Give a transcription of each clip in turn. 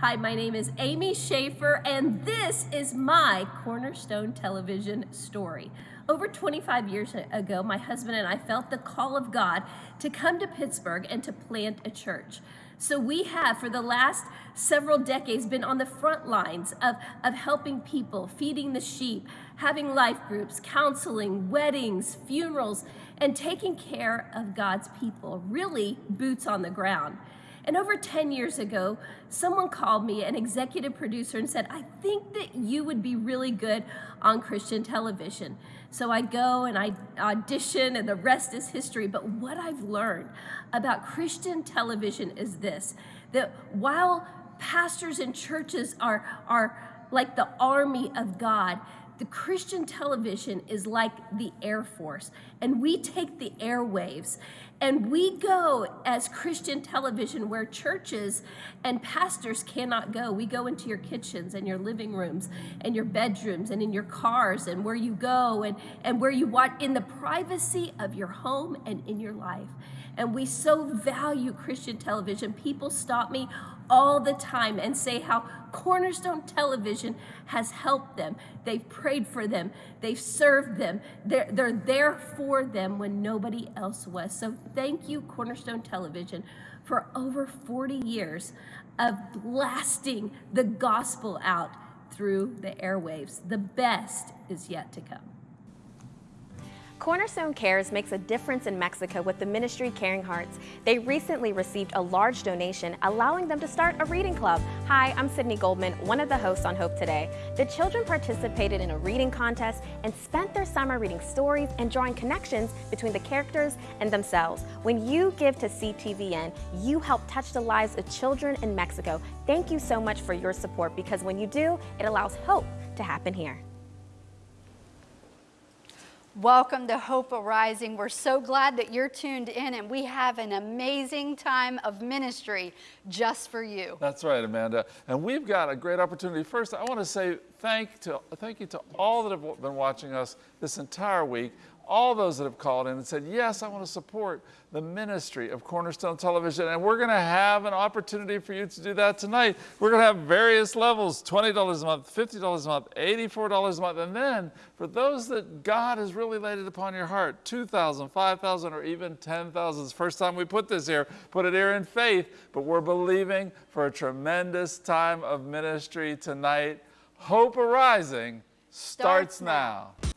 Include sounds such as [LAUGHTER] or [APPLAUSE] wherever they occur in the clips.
Hi, my name is Amy Schaefer, and this is my Cornerstone Television story. Over 25 years ago, my husband and I felt the call of God to come to Pittsburgh and to plant a church. So we have, for the last several decades, been on the front lines of, of helping people, feeding the sheep, having life groups, counseling, weddings, funerals, and taking care of God's people, really boots on the ground. And over 10 years ago, someone called me, an executive producer, and said, I think that you would be really good on Christian television. So I go and I audition, and the rest is history. But what I've learned about Christian television is this that while pastors and churches are, are like the army of God, the Christian television is like the Air Force, and we take the airwaves and we go as Christian television where churches and pastors cannot go. We go into your kitchens and your living rooms and your bedrooms and in your cars and where you go and, and where you watch in the privacy of your home and in your life. And we so value Christian television. People stop me all the time and say how Cornerstone Television has helped them. They've prayed for them. They've served them. They're, they're there for them when nobody else was. So thank you, Cornerstone Television, for over 40 years of blasting the gospel out through the airwaves. The best is yet to come. Cornerstone Cares makes a difference in Mexico with the ministry Caring Hearts. They recently received a large donation, allowing them to start a reading club. Hi, I'm Sydney Goldman, one of the hosts on Hope Today. The children participated in a reading contest and spent their summer reading stories and drawing connections between the characters and themselves. When you give to CTVN, you help touch the lives of children in Mexico. Thank you so much for your support because when you do, it allows hope to happen here. Welcome to Hope Arising. We're so glad that you're tuned in and we have an amazing time of ministry just for you. That's right, Amanda. And we've got a great opportunity. First, I want to say thank, to, thank you to all that have been watching us this entire week all those that have called in and said, yes, I want to support the ministry of Cornerstone Television. And we're going to have an opportunity for you to do that tonight. We're going to have various levels, $20 a month, $50 a month, $84 a month. And then for those that God has really laid it upon your heart, 2,000, 5,000, or even 10,000. It's the first time we put this here, put it here in faith, but we're believing for a tremendous time of ministry tonight. Hope Arising starts, starts now. now.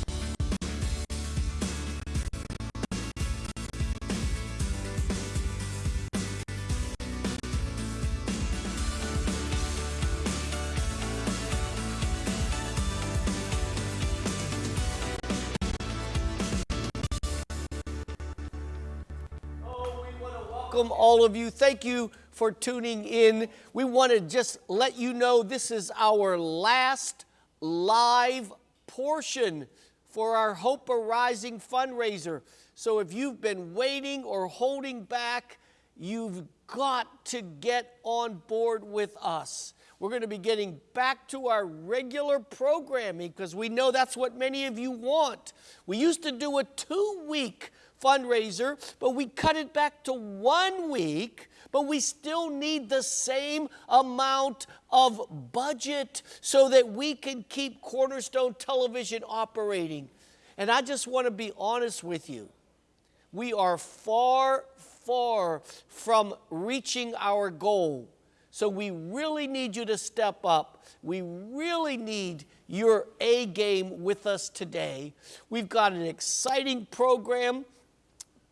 All of you. Thank you for tuning in. We want to just let you know this is our last live portion for our Hope Arising fundraiser. So if you've been waiting or holding back, you've got to get on board with us. We're going to be getting back to our regular programming because we know that's what many of you want. We used to do a two week fundraiser, but we cut it back to one week, but we still need the same amount of budget so that we can keep Cornerstone Television operating. And I just want to be honest with you. We are far, far from reaching our goal. So we really need you to step up. We really need your A game with us today. We've got an exciting program.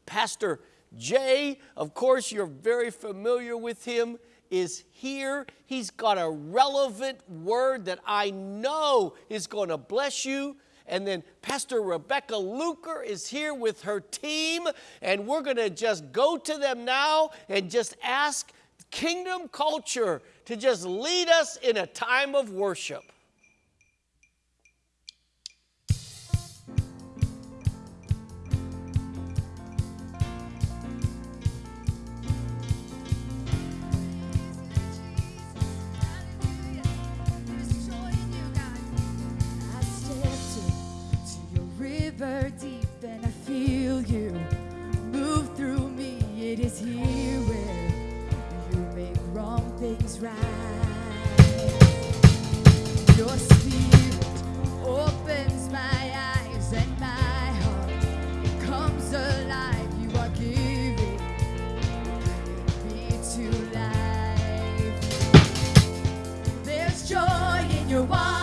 Pastor Jay, of course, you're very familiar with him, is here. He's got a relevant word that I know is going to bless you. And then Pastor Rebecca Luker is here with her team, and we're going to just go to them now and just ask Kingdom Culture to just lead us in a time of worship. River deep and I feel you move through me. It is here where you make wrong things right. Your spirit opens my eyes and my heart comes alive. You are giving me to life. There's joy in your waters.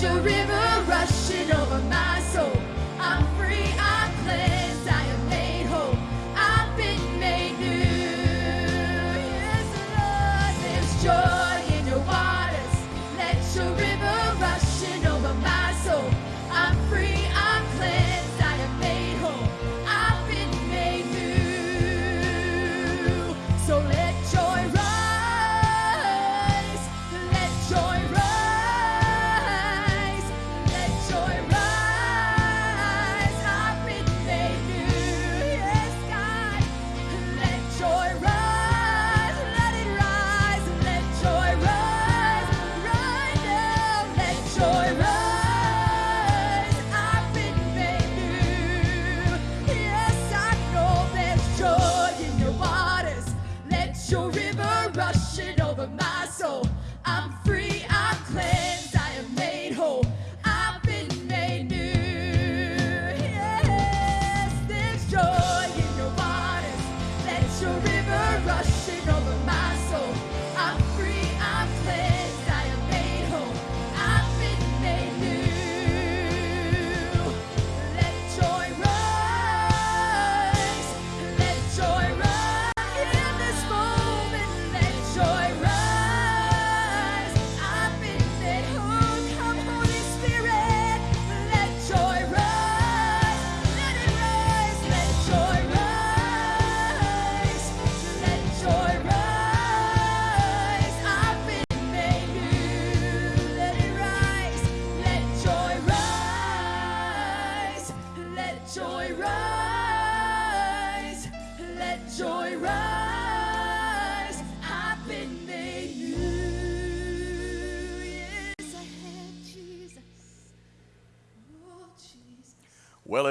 Let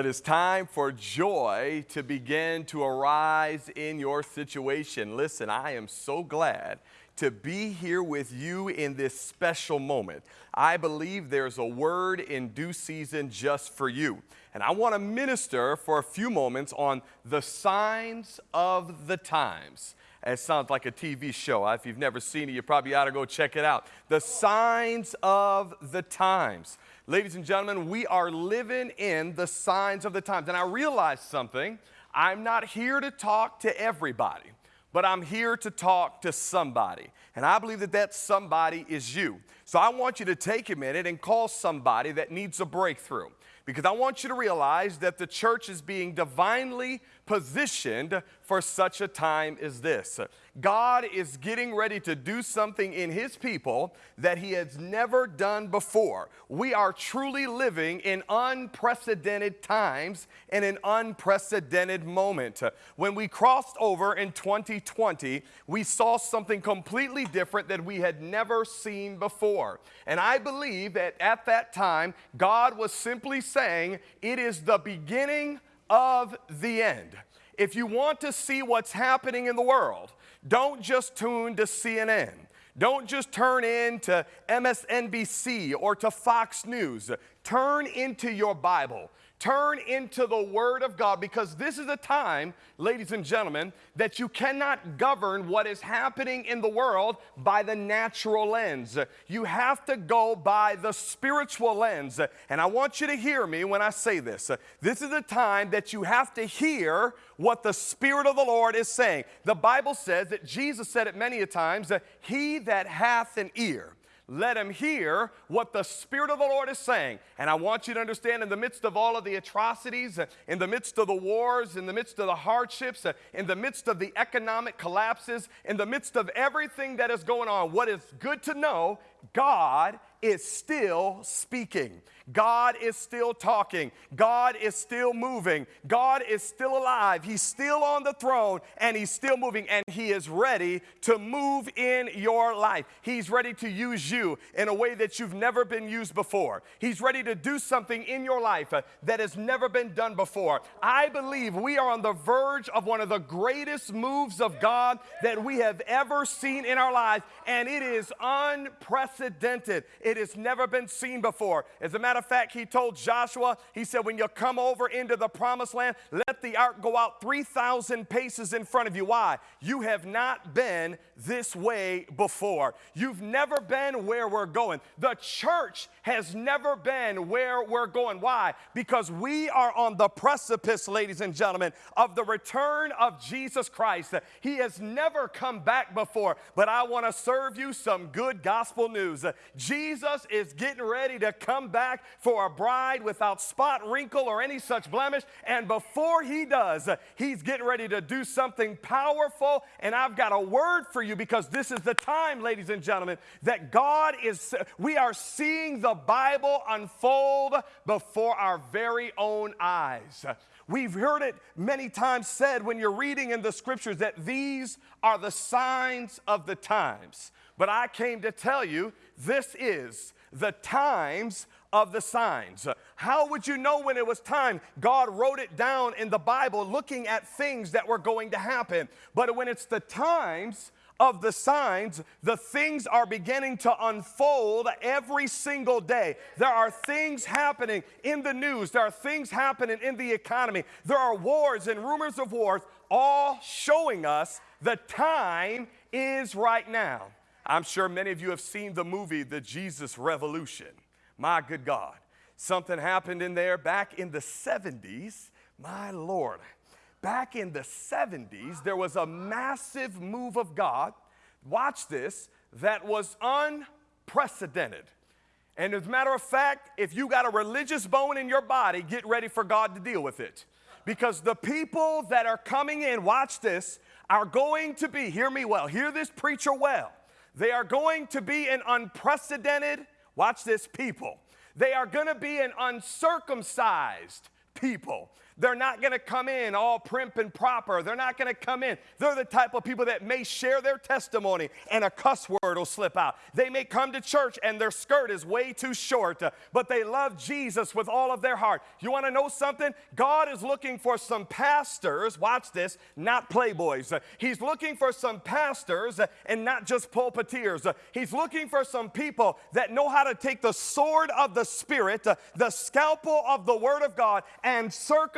Well, it is time for joy to begin to arise in your situation. Listen, I am so glad to be here with you in this special moment. I believe there's a word in due season just for you. And I want to minister for a few moments on the signs of the times. It sounds like a TV show. If you've never seen it, you probably ought to go check it out. The signs of the times. Ladies and gentlemen, we are living in the signs of the times. And I realized something. I'm not here to talk to everybody, but I'm here to talk to somebody. And I believe that that somebody is you. So I want you to take a minute and call somebody that needs a breakthrough because I want you to realize that the church is being divinely positioned for such a time as this. God is getting ready to do something in His people that He has never done before. We are truly living in unprecedented times and an unprecedented moment. When we crossed over in 2020, we saw something completely different that we had never seen before. And I believe that at that time, God was simply saying, It is the beginning of the end. If you want to see what's happening in the world, don't just tune to CNN. Don't just turn in to MSNBC or to Fox News. turn into your Bible. Turn into the Word of God because this is a time, ladies and gentlemen, that you cannot govern what is happening in the world by the natural lens. You have to go by the spiritual lens. And I want you to hear me when I say this. This is a time that you have to hear what the Spirit of the Lord is saying. The Bible says that Jesus said it many a times, He that hath an ear, let him hear what the Spirit of the Lord is saying. And I want you to understand in the midst of all of the atrocities, in the midst of the wars, in the midst of the hardships, in the midst of the economic collapses, in the midst of everything that is going on, what is good to know, God is still speaking. God is still talking. God is still moving. God is still alive. He's still on the throne and He's still moving and He is ready to move in your life. He's ready to use you in a way that you've never been used before. He's ready to do something in your life uh, that has never been done before. I believe we are on the verge of one of the greatest moves of God that we have ever seen in our lives, and it is unprecedented. It has never been seen before. As a matter of fact, he told Joshua, he said, When you come over into the promised land, let the ark go out 3,000 paces in front of you. Why? You have not been this way before. You've never been where we're going. The church has never been where we're going. Why? Because we are on the precipice, ladies and gentlemen, of the return of Jesus Christ. He has never come back before, but I want to serve you some good gospel news. Jesus is getting ready to come back for a bride without spot, wrinkle, or any such blemish. And before he does, he's getting ready to do something powerful. And I've got a word for you because this is the time, ladies and gentlemen, that God is, we are seeing the Bible unfold before our very own eyes. We've heard it many times said when you're reading in the scriptures that these are the signs of the times. But I came to tell you this is the times of the signs. How would you know when it was time? God wrote it down in the Bible looking at things that were going to happen. But when it's the times, of the signs, the things are beginning to unfold every single day. There are things happening in the news, there are things happening in the economy, there are wars and rumors of wars, all showing us the time is right now. I'm sure many of you have seen the movie The Jesus Revolution. My good God. Something happened in there back in the 70s. My Lord. Back in the 70s, there was a massive move of God. Watch this, that was unprecedented. And as a matter of fact, if you got a religious bone in your body, get ready for God to deal with it. Because the people that are coming in, watch this, are going to be, hear me well, hear this preacher well. They are going to be an unprecedented, watch this, people. They are going to be an uncircumcised people. They're not going to come in all primp and proper. They're not going to come in. They're the type of people that may share their testimony and a cuss word will slip out. They may come to church and their skirt is way too short, but they love Jesus with all of their heart. You want to know something? God is looking for some pastors, watch this, not playboys. He's looking for some pastors and not just pulpiteers. He's looking for some people that know how to take the sword of the Spirit, the scalpel of the Word of God, and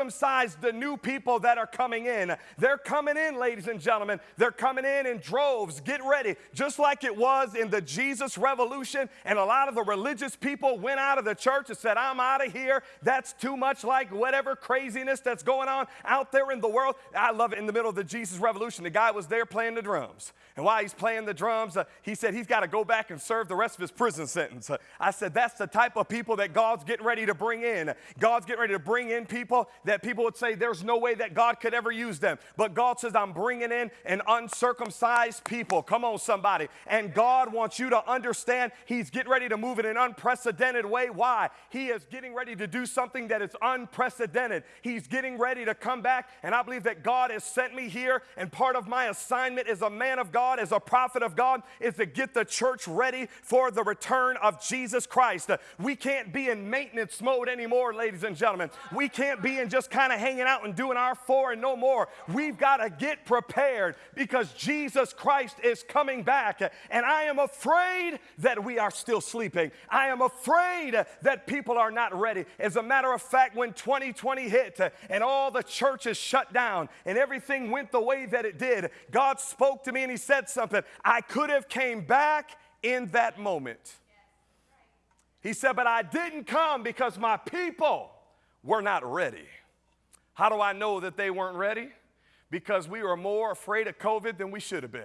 circumcise the new people that are coming in. They're coming in, ladies and gentlemen. They're coming in in droves. Get ready. Just like it was in the Jesus Revolution, and a lot of the religious people went out of the church and said, I'm out of here. That's too much like whatever craziness that's going on out there in the world. I love it in the middle of the Jesus Revolution. The guy was there playing the drums. And while he's playing the drums, uh, he said he's got to go back and serve the rest of his prison sentence. Uh, I said, that's the type of people that God's getting ready to bring in. God's getting ready to bring in people that people would say there's no way that God could ever use them. But God says, I'm bringing in an uncircumcised people. Come on, somebody. And God wants you to understand He's getting ready to move in an unprecedented way. Why? He is getting ready to do something that is unprecedented. He's getting ready to come back. And I believe that God has sent me here. And part of my assignment as a man of God, as a prophet of God, is to get the church ready for the return of Jesus Christ. We can't be in maintenance mode anymore, ladies and gentlemen. We can't be in just kind of hanging out and doing our four and no more. We've got to get prepared because Jesus Christ is coming back. And I am afraid that we are still sleeping. I am afraid that people are not ready. As a matter of fact, when 2020 hit and all the churches shut down and everything went the way that it did, God spoke to me and He said something. I could have came back in that moment. He said, But I didn't come because my people were not ready. How do I know that they weren't ready? Because we were more afraid of COVID than we should have been.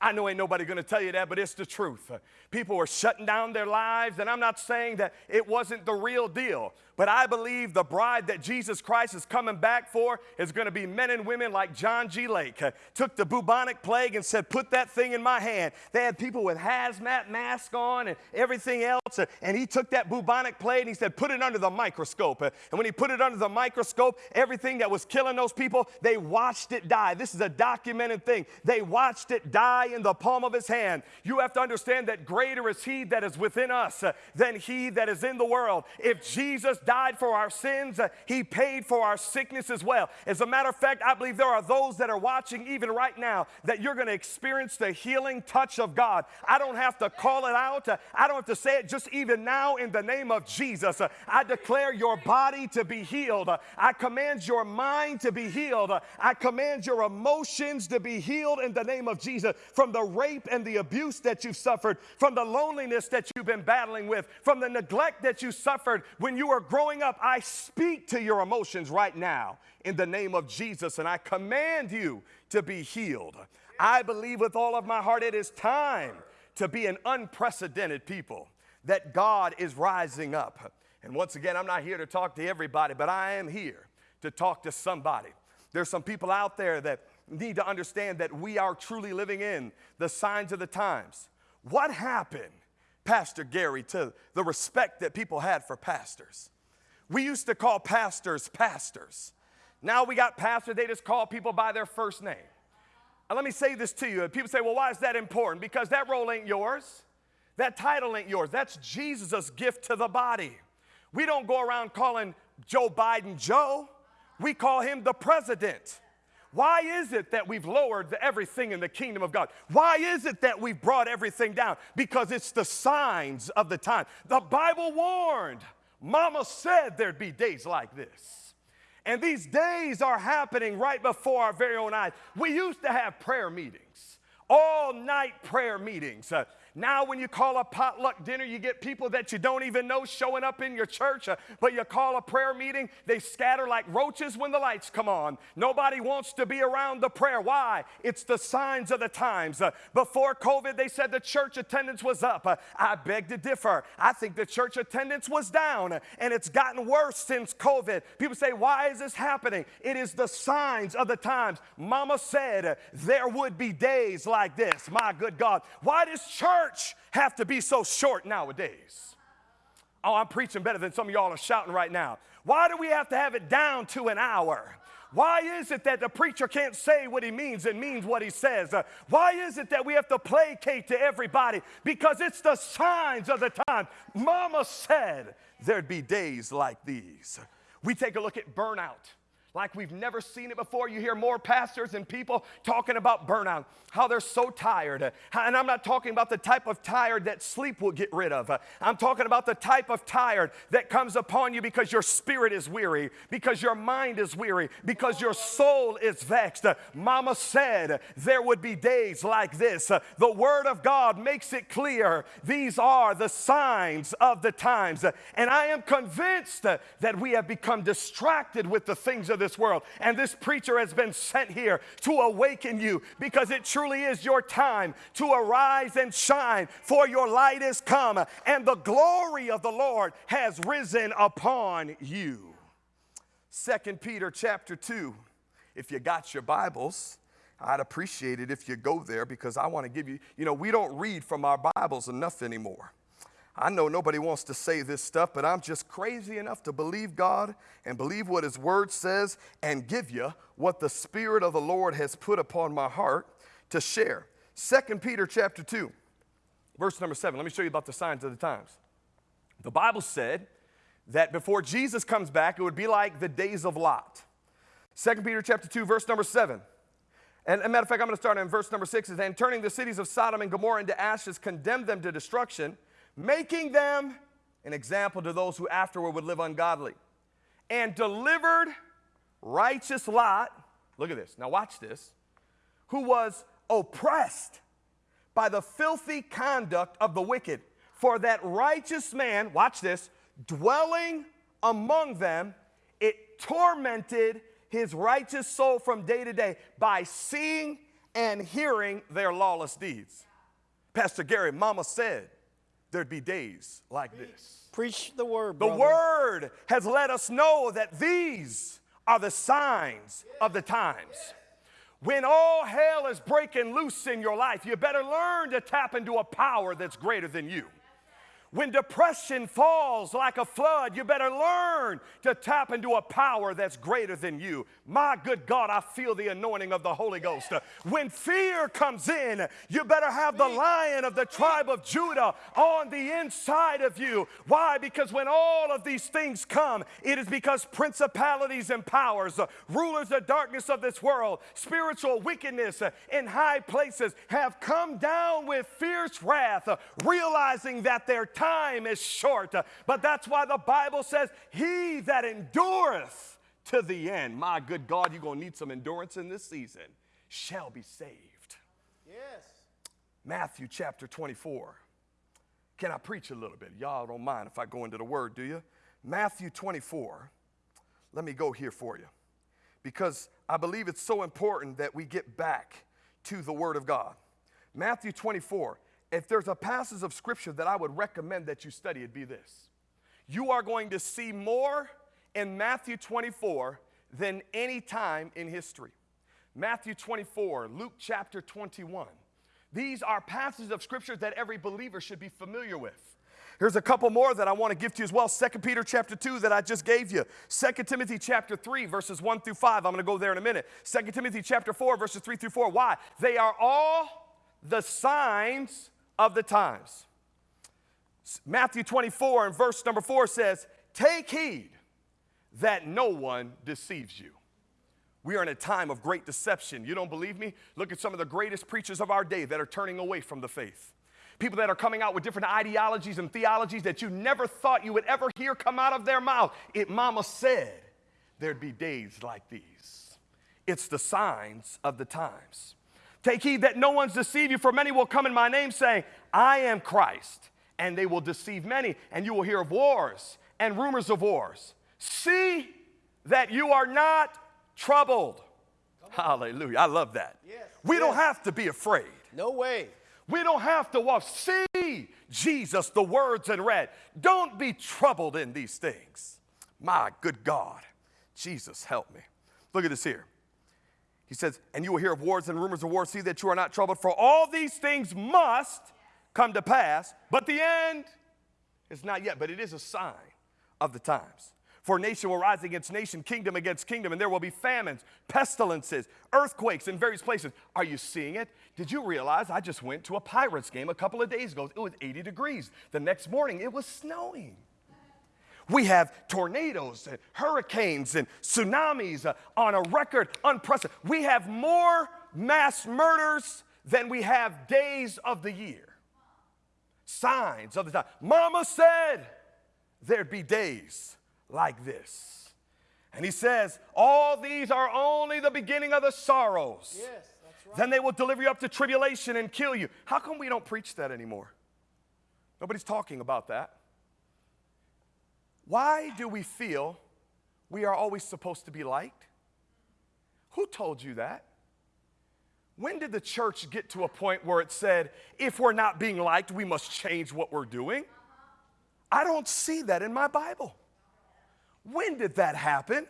I know ain't nobody gonna tell you that, but it's the truth. People were shutting down their lives, and I'm not saying that it wasn't the real deal, but I believe the bride that Jesus Christ is coming back for is gonna be men and women like John G. Lake. uh, took the bubonic plague and said, Put that thing in my hand. They had people with hazmat masks on and everything else, uh, and he took that bubonic plague and he said, Put it under the microscope. Uh, and when he put it under the microscope, everything that was killing those people, they watched it die. This is a documented thing. They watched it die in the palm of his hand. You have to understand that greater is he that is within us than he that is in the world. If Jesus died for our sins, uh, he paid for our sickness as well. As a matter of fact, I believe there are those that are watching even right now that you're going to experience the healing touch of God. I don't have to call it out. uh, I don't have to say it just even now in the name of Jesus. Uh, I declare your body to be healed. I command your mind to be healed. I command your emotions to be healed in the name of Jesus from the rape and the abuse that you've suffered, from the loneliness that you've been battling with, from the neglect that you suffered when you were growing up. I speak to your emotions right now in the name of Jesus and I command you to be healed. I believe with all of my heart it is time to be an unprecedented people, that God is rising up. And once again, I'm not here to talk to everybody, but I am here to talk to somebody. There's some people out there that need to understand that we are truly living in the signs of the times. What happened, Pastor Gary, to the respect that people had for pastors? We used to call pastors pastors. Now we got pastors, they just call people by their first name. And let me say this to you. People say, well, why is that important? Because that role ain't yours. That title ain't yours. That's Jesus' gift to the body. We don't go around calling Joe Biden Joe. We call him the president. Why is it that we've lowered everything in the kingdom of God? Why is it that we've brought everything down? Because it's the signs of the time. The Bible warned. Mama said there'd be days like this. And these days are happening right before our very own eyes. We used to have prayer meetings, all night prayer meetings. Uh, now, when you call a potluck dinner, you get people that you don't even know showing up in your church, uh, but you call a prayer meeting, they scatter like roaches when the lights come on. Nobody wants to be around the prayer. Why? It's the signs of the times. Uh, before COVID, they said the church attendance was up. Uh, I beg to differ. I think the church attendance was down, and it's gotten worse since COVID. People say, Why is this happening? It is the signs of the times. Mama said there would be days like this. My good God. Why does church have to be so short nowadays? Oh, I'm preaching better than some of y'all are shouting right now. Why do we have to have it down to an hour? Why is it that the preacher can't say what he means and means what he says? Uh, why is it that we have to placate to everybody? Because it's the signs of the time. Mama said there'd be days like these. We take a look at burnout like we've never seen it before. You hear more pastors and people talking about burnout, how they're so tired. And I'm not talking about the type of tired that sleep will get rid of. I'm talking about the type of tired that comes upon you because your spirit is weary, because your mind is weary, because your soul is vexed. Mama said there would be days like this. The Word of God makes it clear these are the signs of the times. And I am convinced that we have become distracted with the things of this world. And this preacher has been sent here to awaken you because it truly is your time to arise and shine, for your light is come, and the glory of the Lord has risen upon you. Second Peter chapter 2. If you got your Bibles, I'd appreciate it if you go there because I want to give you, you know, we don't read from our Bibles enough anymore. I know nobody wants to say this stuff, but I'm just crazy enough to believe God and believe what His Word says and give you what the Spirit of the Lord has put upon my heart to share. Second Peter chapter 2, verse number 7. Let me show you about the signs of the times. The Bible said that before Jesus comes back, it would be like the days of Lot. 2 Peter chapter 2, verse number 7. And a matter of fact, I'm going to start in verse number 6. Is and turning the cities of Sodom and Gomorrah into ashes, condemned them to destruction, making them an example to those who afterward would live ungodly. And delivered righteous Lot, look at this, now watch this, who was oppressed by the filthy conduct of the wicked. For that righteous man, watch this, dwelling among them, it tormented his righteous soul from day to day by seeing and hearing their lawless deeds. Pastor Gary, Mama said there'd be days like this. Preach the word, The word has let us know that these are the signs of the times. When all hell is breaking loose in your life, you better learn to tap into a power that's greater than you. When depression falls like a flood, you better learn to tap into a power that's greater than you. My good God, I feel the anointing of the Holy Ghost. When fear comes in, you better have the lion of the tribe of Judah on the inside of you. Why? Because when all of these things come, it is because principalities and powers, rulers of darkness of this world, spiritual wickedness in high places have come down with fierce wrath, realizing that their time is short. But that's why the Bible says, He that endureth to the end, my good God, you're going to need some endurance in this season, shall be saved. Yes. Matthew chapter 24. Can I preach a little bit? Y'all don't mind if I go into the word, do you? Matthew 24. Let me go here for you because I believe it's so important that we get back to the word of God. Matthew 24. If there's a passage of scripture that I would recommend that you study, it'd be this. You are going to see more in Matthew 24 than any time in history. Matthew 24, Luke chapter 21. These are passages of scripture that every believer should be familiar with. Here's a couple more that I want to give to you as well. 2 Peter chapter 2 that I just gave you. 2 Timothy chapter 3 verses 1 through 5. I'm going to go there in a minute. 2 Timothy chapter 4 verses 3 through 4. Why? They are all the signs of the times. Matthew 24 and verse number 4 says, "Take heed that no one deceives you." We are in a time of great deception. You don't believe me? Look at some of the greatest preachers of our day that are turning away from the faith. People that are coming out with different ideologies and theologies that you never thought you would ever hear come out of their mouth. It, Mama said there'd be days like these. It's the signs of the times. Take heed that no one's deceive you, for many will come in my name saying, I am Christ, and they will deceive many, and you will hear of wars and rumors of wars. See that you are not troubled. Hallelujah. I love that. Yes, We don't have to be afraid. No way. We don't have to walk. See Jesus, the words in red. Don't be troubled in these things. My good God. Jesus, help me. Look at this here. He says, And you will hear of wars and rumors of wars. See that you are not troubled, for all these things must come to pass, but the end is not yet, but it is a sign of the times. For nation will rise against nation, kingdom against kingdom, and there will be famines, pestilences, earthquakes in various places. Are you seeing it? Did you realize I just went to a Pirates game a couple of days ago? It was 80 degrees. The next morning, it was snowing. We have tornadoes and hurricanes and tsunamis uh, on a record unprecedented. We have more mass murders than we have days of the year. Signs of the time. Mama said there'd be days like this. And he says, All these are only the beginning of the sorrows. Yes, that's right. Then they will deliver you up to tribulation and kill you. How come we don't preach that anymore? Nobody's talking about that. Why do we feel we are always supposed to be liked? Who told you that? When did the church get to a point where it said, if we're not being liked, we must change what we're doing? I don't see that in my Bible. When did that happen?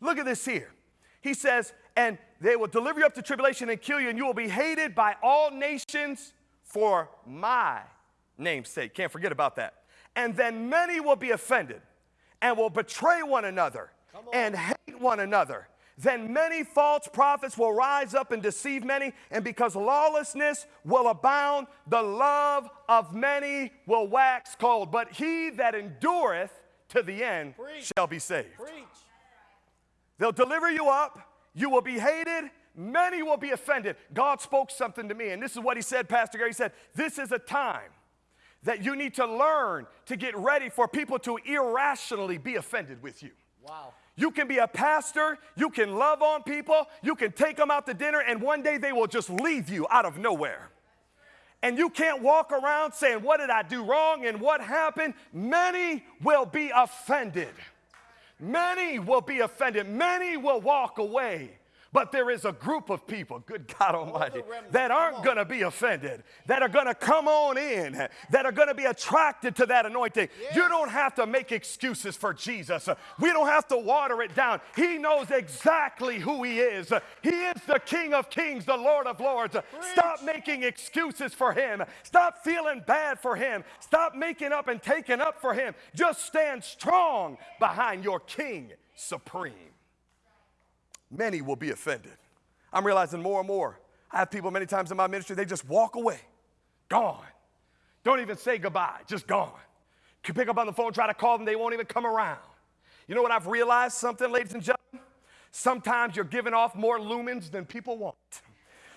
Look at this here. He says, and they will deliver you up to tribulation and kill you, and you will be hated by all nations for my name's sake. Can't forget about that. And then many will be offended and will betray one another and hate one another. Then many false prophets will rise up and deceive many, and because lawlessness will abound, the love of many will wax cold. But he that endureth to the end Preach. shall be saved. Preach. They'll deliver you up. You will be hated. Many will be offended. God spoke something to me, and this is what He said, Pastor Gary. He said, This is a time that you need to learn to get ready for people to irrationally be offended with you. Wow. You can be a pastor, you can love on people, you can take them out to dinner, and one day they will just leave you out of nowhere. And you can't walk around saying, What did I do wrong and what happened? Many will be offended. Many will be offended. Many will walk away. But there is a group of people, good God Almighty, that aren't going to be offended, that are going to come on in, that are going to be attracted to that anointing. You don't have to make excuses for Jesus. We don't have to water it down. He knows exactly who He is. He is the King of Kings, the Lord of Lords. Stop making excuses for Him. Stop feeling bad for Him. Stop making up and taking up for Him. Just stand strong behind your King supreme many will be offended. I'm realizing more and more. I have people many times in my ministry, they just walk away, gone. Don't even say goodbye, just gone. You pick up on the phone, try to call them, they won't even come around. You know what I've realized something, ladies and gentlemen? Sometimes you're giving off more lumens than people want.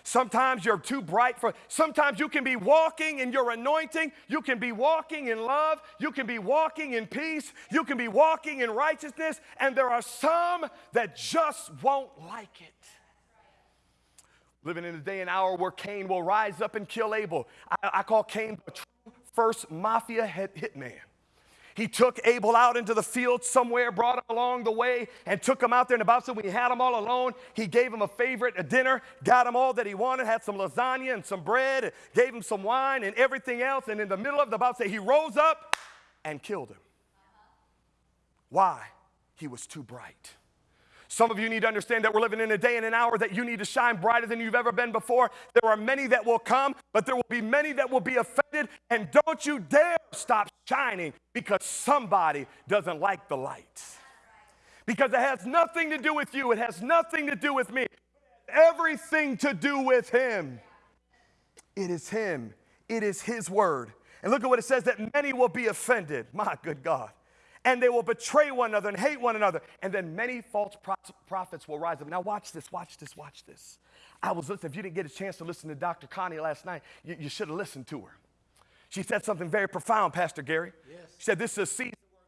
Sometimes you're too bright for, sometimes you can be walking in your anointing. You can be walking in love. You can be walking in peace. You can be walking in righteousness. And there are some that just won't like it. Living in a day and hour where Cain will rise up and kill Abel. I, I call Cain the true first mafia hit, hitman. He took Abel out into the field somewhere, brought him along the way, and took him out there. And about so when he had him all alone, he gave him a favorite, a dinner, got him all that he wanted, had some lasagna and some bread, gave him some wine and everything else. And in the middle of the about say, he rose up and killed him. Why? He was too bright. Some of you need to understand that we're living in a day and an hour that you need to shine brighter than you've ever been before. There are many that will come, but there will be many that will be offended. And don't you dare stop shining because somebody doesn't like the light. Because it has nothing to do with you, it has nothing to do with me, everything to do with Him. It is Him, it is His word. And look at what it says that many will be offended. My good God and they will betray one another and hate one another. And then many false prophets will rise up. Now, watch this, watch this, watch this. I was listening. If you didn't get a chance to listen to Dr. Connie last night, you, you should have listened to her. She said something very profound, Pastor Gary. Yes. She said, This is a season where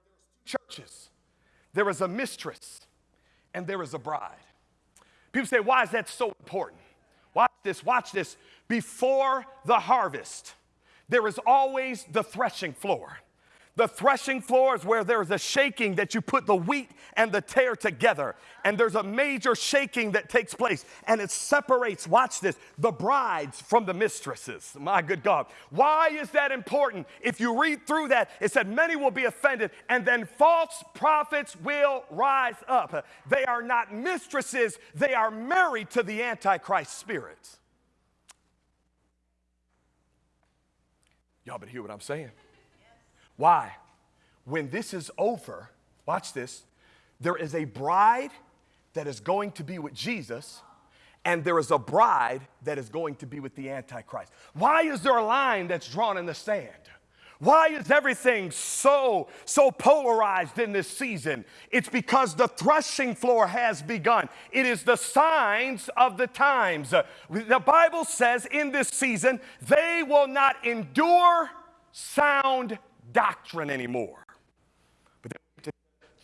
there's two churches. There is a mistress and there is a bride. People say, Why is that so important? Watch this, watch this. Before the harvest, there is always the threshing floor. The threshing floor is where there's a shaking that you put the wheat and the tare together. And there's a major shaking that takes place. And it separates, watch this, the brides from the mistresses. My good God. Why is that important? If you read through that, it said, Many will be offended, and then false prophets will rise up. They are not mistresses, they are married to the Antichrist spirit. Y'all better hear what I'm saying. Why? When this is over, watch this, there is a bride that is going to be with Jesus, and there is a bride that is going to be with the Antichrist. Why is there a line that's drawn in the sand? Why is everything so so polarized in this season? It's because the threshing floor has begun. It is the signs of the times. The Bible says in this season, they will not endure sound doctrine anymore. But they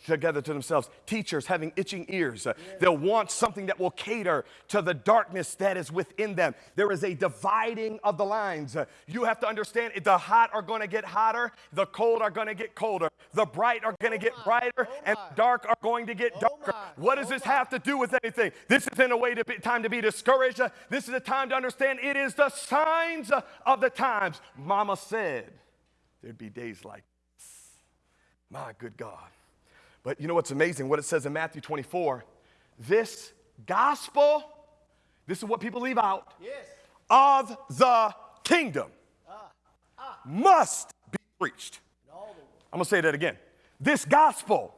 together to themselves, teachers having itching ears. Uh, they'll want something that will cater to the darkness that is within them. There is a dividing of the lines. Uh, you have to understand the hot are going to get hotter, the cold are going to get colder, the bright are going to get brighter, oh and the dark are going to get darker. What does this have to do with anything? This isn't a way to be, time to be discouraged. Uh, this is a time to understand it is the signs of the times. Mama said there'd be days like this. My good God. But you know what's amazing? What it says in Matthew 24 this gospel, this is what people leave out, yes. of the kingdom ah. Ah. must be preached. I'm gonna say that again. This gospel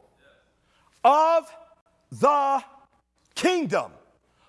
of the kingdom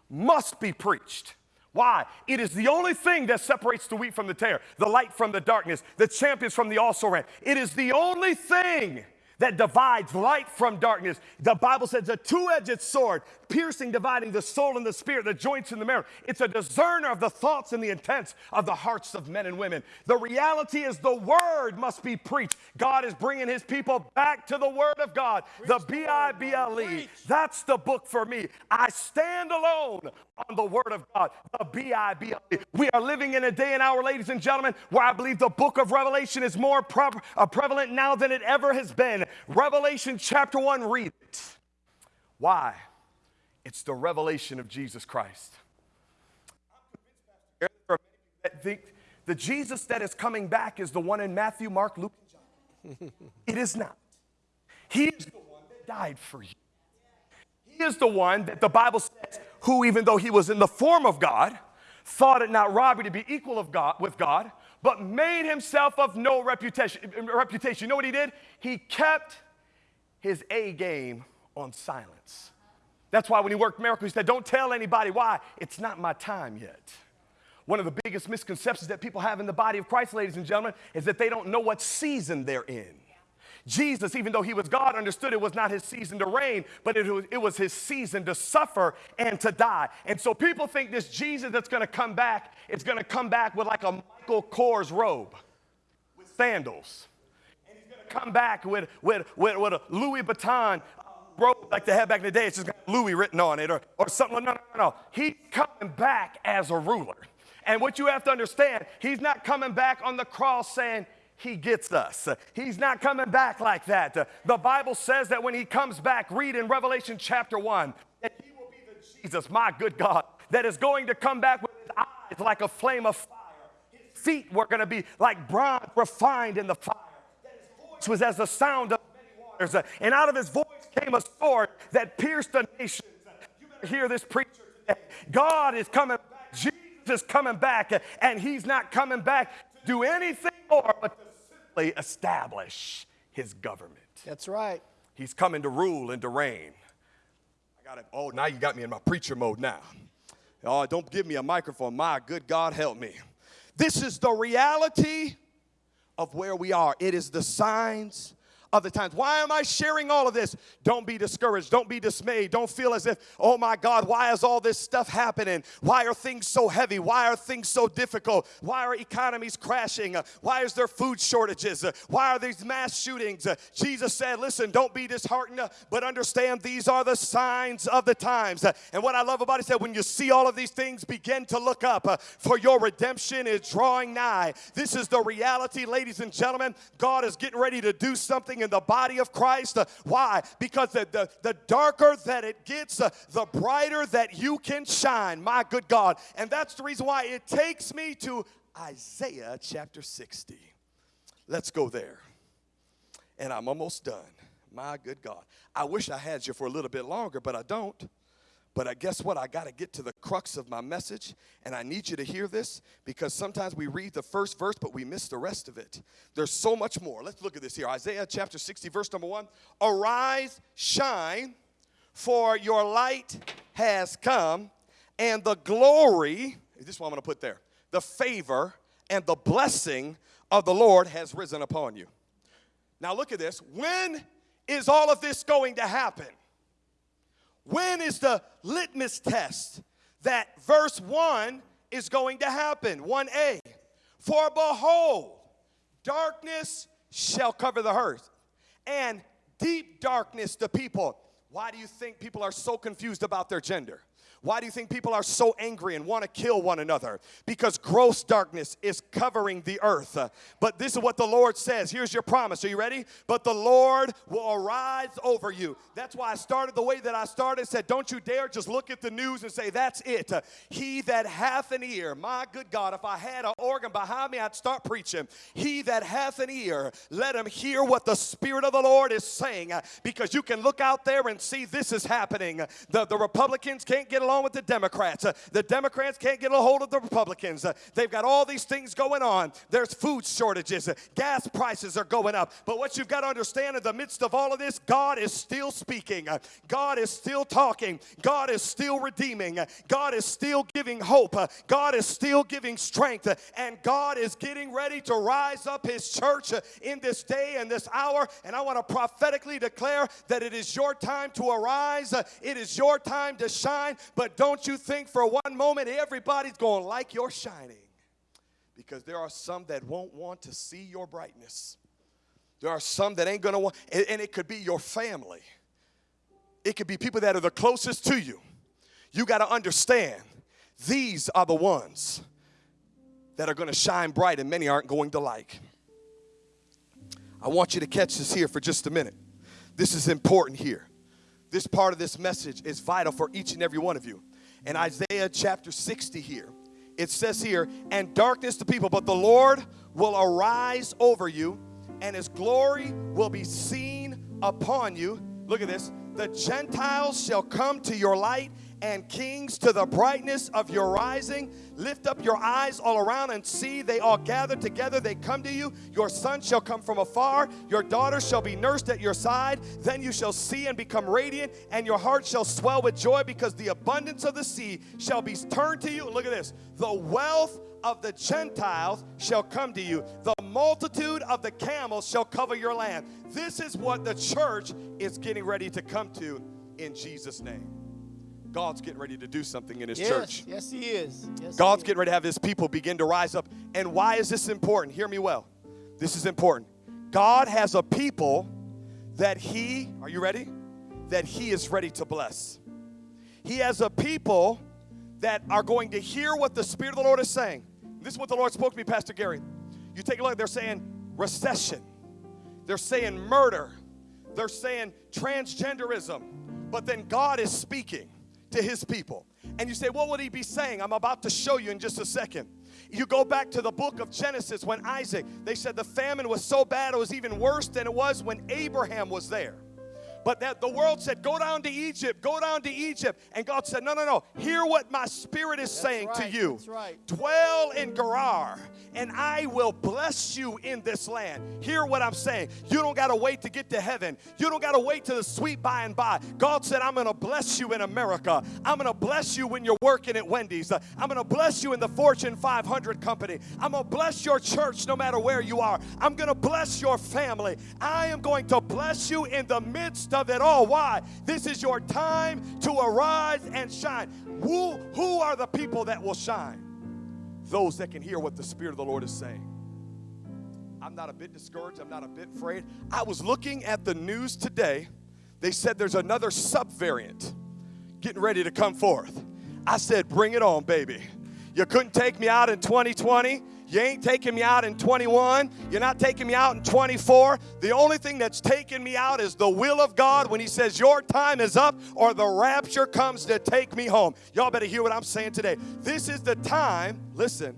must be preached. Why? It is the only thing that separates the wheat from the tare, the light from the darkness, the champions from the also ran. It is the only thing that divides light from darkness. The Bible says a two edged sword, piercing, dividing the soul and the spirit, the joints and the marrow. It's a discerner of the thoughts and the intents of the hearts of men and women. The reality is the word must be preached. God is bringing his people back to the word of God, the B I B L E. That's the book for me. I stand alone on the word of God, the B I B L E. We are living in a day and hour, ladies and gentlemen, where I believe the book of Revelation is more pre- uh, prevalent now than it ever has been. Revelation chapter 1, read it. Why? It's the revelation of Jesus Christ. There are many that think the Jesus that is coming back is the one in Matthew, Mark, Luke, and John. [LAUGHS] it is not. He is the one that died for you. He is the one that the Bible says, who, even though he was in the form of God, thought it not robbery to be equal of God with God, but made himself of no reputation. Reputation. You know what he did? He kept his A game on silence. That's why when he worked miracles, he said, Don't tell anybody why. It's not my time yet. One of the biggest misconceptions that people have in the body of Christ, ladies and gentlemen, is that they don't know what season they're in. Jesus, even though he was God, understood it was not his season to reign, but it was, it was his season to suffer and to die. And so people think this Jesus that's going to come back is going to come back with like a Michael Kors robe with sandals. And he's going to come back with, with, with, with a Louis Vuitton uh, robe like they had back in the day. It's just got Louis written on it or, or something. No, no, no, no. He's coming back as a ruler. And what you have to understand, he's not coming back on the cross saying, he gets us. He's not coming back like that. The Bible says that when he comes back, read in Revelation chapter 1, that he will be the Jesus, my good God, that is going to come back with his eyes like a flame of fire. His feet were going to be like bronze refined in the fire. That his voice was as the sound of many waters. And out of his voice came a sword that pierced the nations. You better hear this preacher today. God is coming back. Jesus is coming back. And he's not coming back to do anything more but establish his government. That's right. He's coming to rule and to reign. I got it. Oh, now you got me in my preacher mode now. Oh, don't give me a microphone. My good God, help me. This is the reality of where we are. It is the signs of the times. Why am I sharing all of this? Don't be discouraged. Don't be dismayed. Don't feel as if, oh my God, why is all this stuff happening? Why are things so heavy? Why are things so difficult? Why are economies crashing? Why is there food shortages? Why are these mass shootings? Jesus said, listen, don't be disheartened, but understand these are the signs of the times. And what I love about it, said, when you see all of these things, begin to look up, for your redemption is drawing nigh. This is the reality, ladies and gentlemen. God is getting ready to do something in the body of Christ. Uh, Why? Because the, the, the darker that it gets, uh, the brighter that you can shine. My good God. And that's the reason why it takes me to Isaiah chapter 60. Let's go there. And I'm almost done. My good God. I wish I had you for a little bit longer, but I don't. But I guess what? I got to get to the crux of my message, and I need you to hear this because sometimes we read the first verse, but we miss the rest of it. There's so much more. Let's look at this here Isaiah chapter 60, verse number one. Arise, shine, for your light has come, and the glory, this is what I'm going to put there, the favor and the blessing of the Lord has risen upon you. Now look at this. When is all of this going to happen? When is the litmus test that verse 1 is going to happen? 1a. For behold, darkness shall cover the earth, and deep darkness the people. Why do you think people are so confused about their gender? Why do you think people are so angry and want to kill one another? Because gross darkness is covering the earth. But this is what the Lord says. Here's your promise. Are you ready? But the Lord will arise over you. That's why I started the way that I started. Said, don't you dare just look at the news and say, that's it. He that hath an ear, my good God, if I had an organ behind me, I'd start preaching. He that hath an ear, let him hear what the Spirit of the Lord is saying. Because you can look out there and see this is happening. The, the Republicans can't get along along with the Democrats. Uh, the Democrats can't get a hold of the Republicans. Uh, they've got all these things going on. There's food shortages, uh, gas prices are going up. But what you've got to understand in the midst of all of this, God is still speaking. God is still talking. God is still redeeming. God is still giving hope. God is still giving strength. And God is getting ready to rise up His church in this day and this hour. And I want to prophetically declare that it is your time to arise. It is your time to shine. But don't you think for one moment everybody's going to like your shining. Because there are some that won't want to see your brightness. There are some that ain't going to want, and and it could be your family. It could be people that are the closest to you. You got to understand, these are the ones that are going to shine bright and many aren't going to like. I want you to catch this here for just a minute. This is important here. This part of this message is vital for each and every one of you. In Isaiah chapter 60 here, it says here, and darkness to people, but the Lord will arise over you, and his glory will be seen upon you. Look at this. The Gentiles shall come to your light, and kings to the brightness of your rising. Lift up your eyes all around and see they all gather together. They come to you. Your son shall come from afar. Your daughter shall be nursed at your side. Then you shall see and become radiant, and your heart shall swell with joy because the abundance of the sea shall be turned to you. Look at this. The wealth of the Gentiles shall come to you. The multitude of the camels shall cover your land. This is what the church is getting ready to come to in Jesus' name. God's getting ready to do something in His Yes, church. yes, He is. Yes, he God's is. getting ready to have His people begin to rise up. And why is this important? Hear me well. This is important. God has a people that He, are you ready? That He is ready to bless. He has a people that are going to hear what the Spirit of the Lord is saying. This is what the Lord spoke to me, Pastor Gary. You take a look, they're saying recession, they're saying murder, they're saying transgenderism, but then God is speaking to his people. And you say, What would he be saying? I'm about to show you in just a second. You go back to the book of Genesis when Isaac, they said the famine was so bad it was even worse than it was when Abraham was there. But that the world said, Go down to Egypt, go down to Egypt. And God said, No, no, no. Hear what my spirit is saying to you. that's right. Dwell in Gerar, and I will bless you in this land. Hear what I'm saying. You don't got to wait to get to heaven. You don't got to wait to the sweet by and by. God said, I'm going to bless you in America. I'm going to bless you when you're working at Wendy's. I'm going to bless you in the Fortune 500 company. I'm going to bless your church no matter where you are. I'm going to bless your family. I am going to bless you in the midst of it all. Why? This is your time to arise and shine. Who, who are the people that will shine? those that can hear what the Spirit of the Lord is saying. I'm not a bit discouraged. I'm not a bit afraid. I was looking at the news today. They said there's another subvariant getting ready to come forth. I said, Bring it on, baby. You couldn't take me out in 2020. You ain't taking me out in 21. You're not taking me out in 24. The only thing that's taking me out is the will of God when He says, Your time is up or the rapture comes to take me home. Y'all better hear what I'm saying today. This is the time, listen,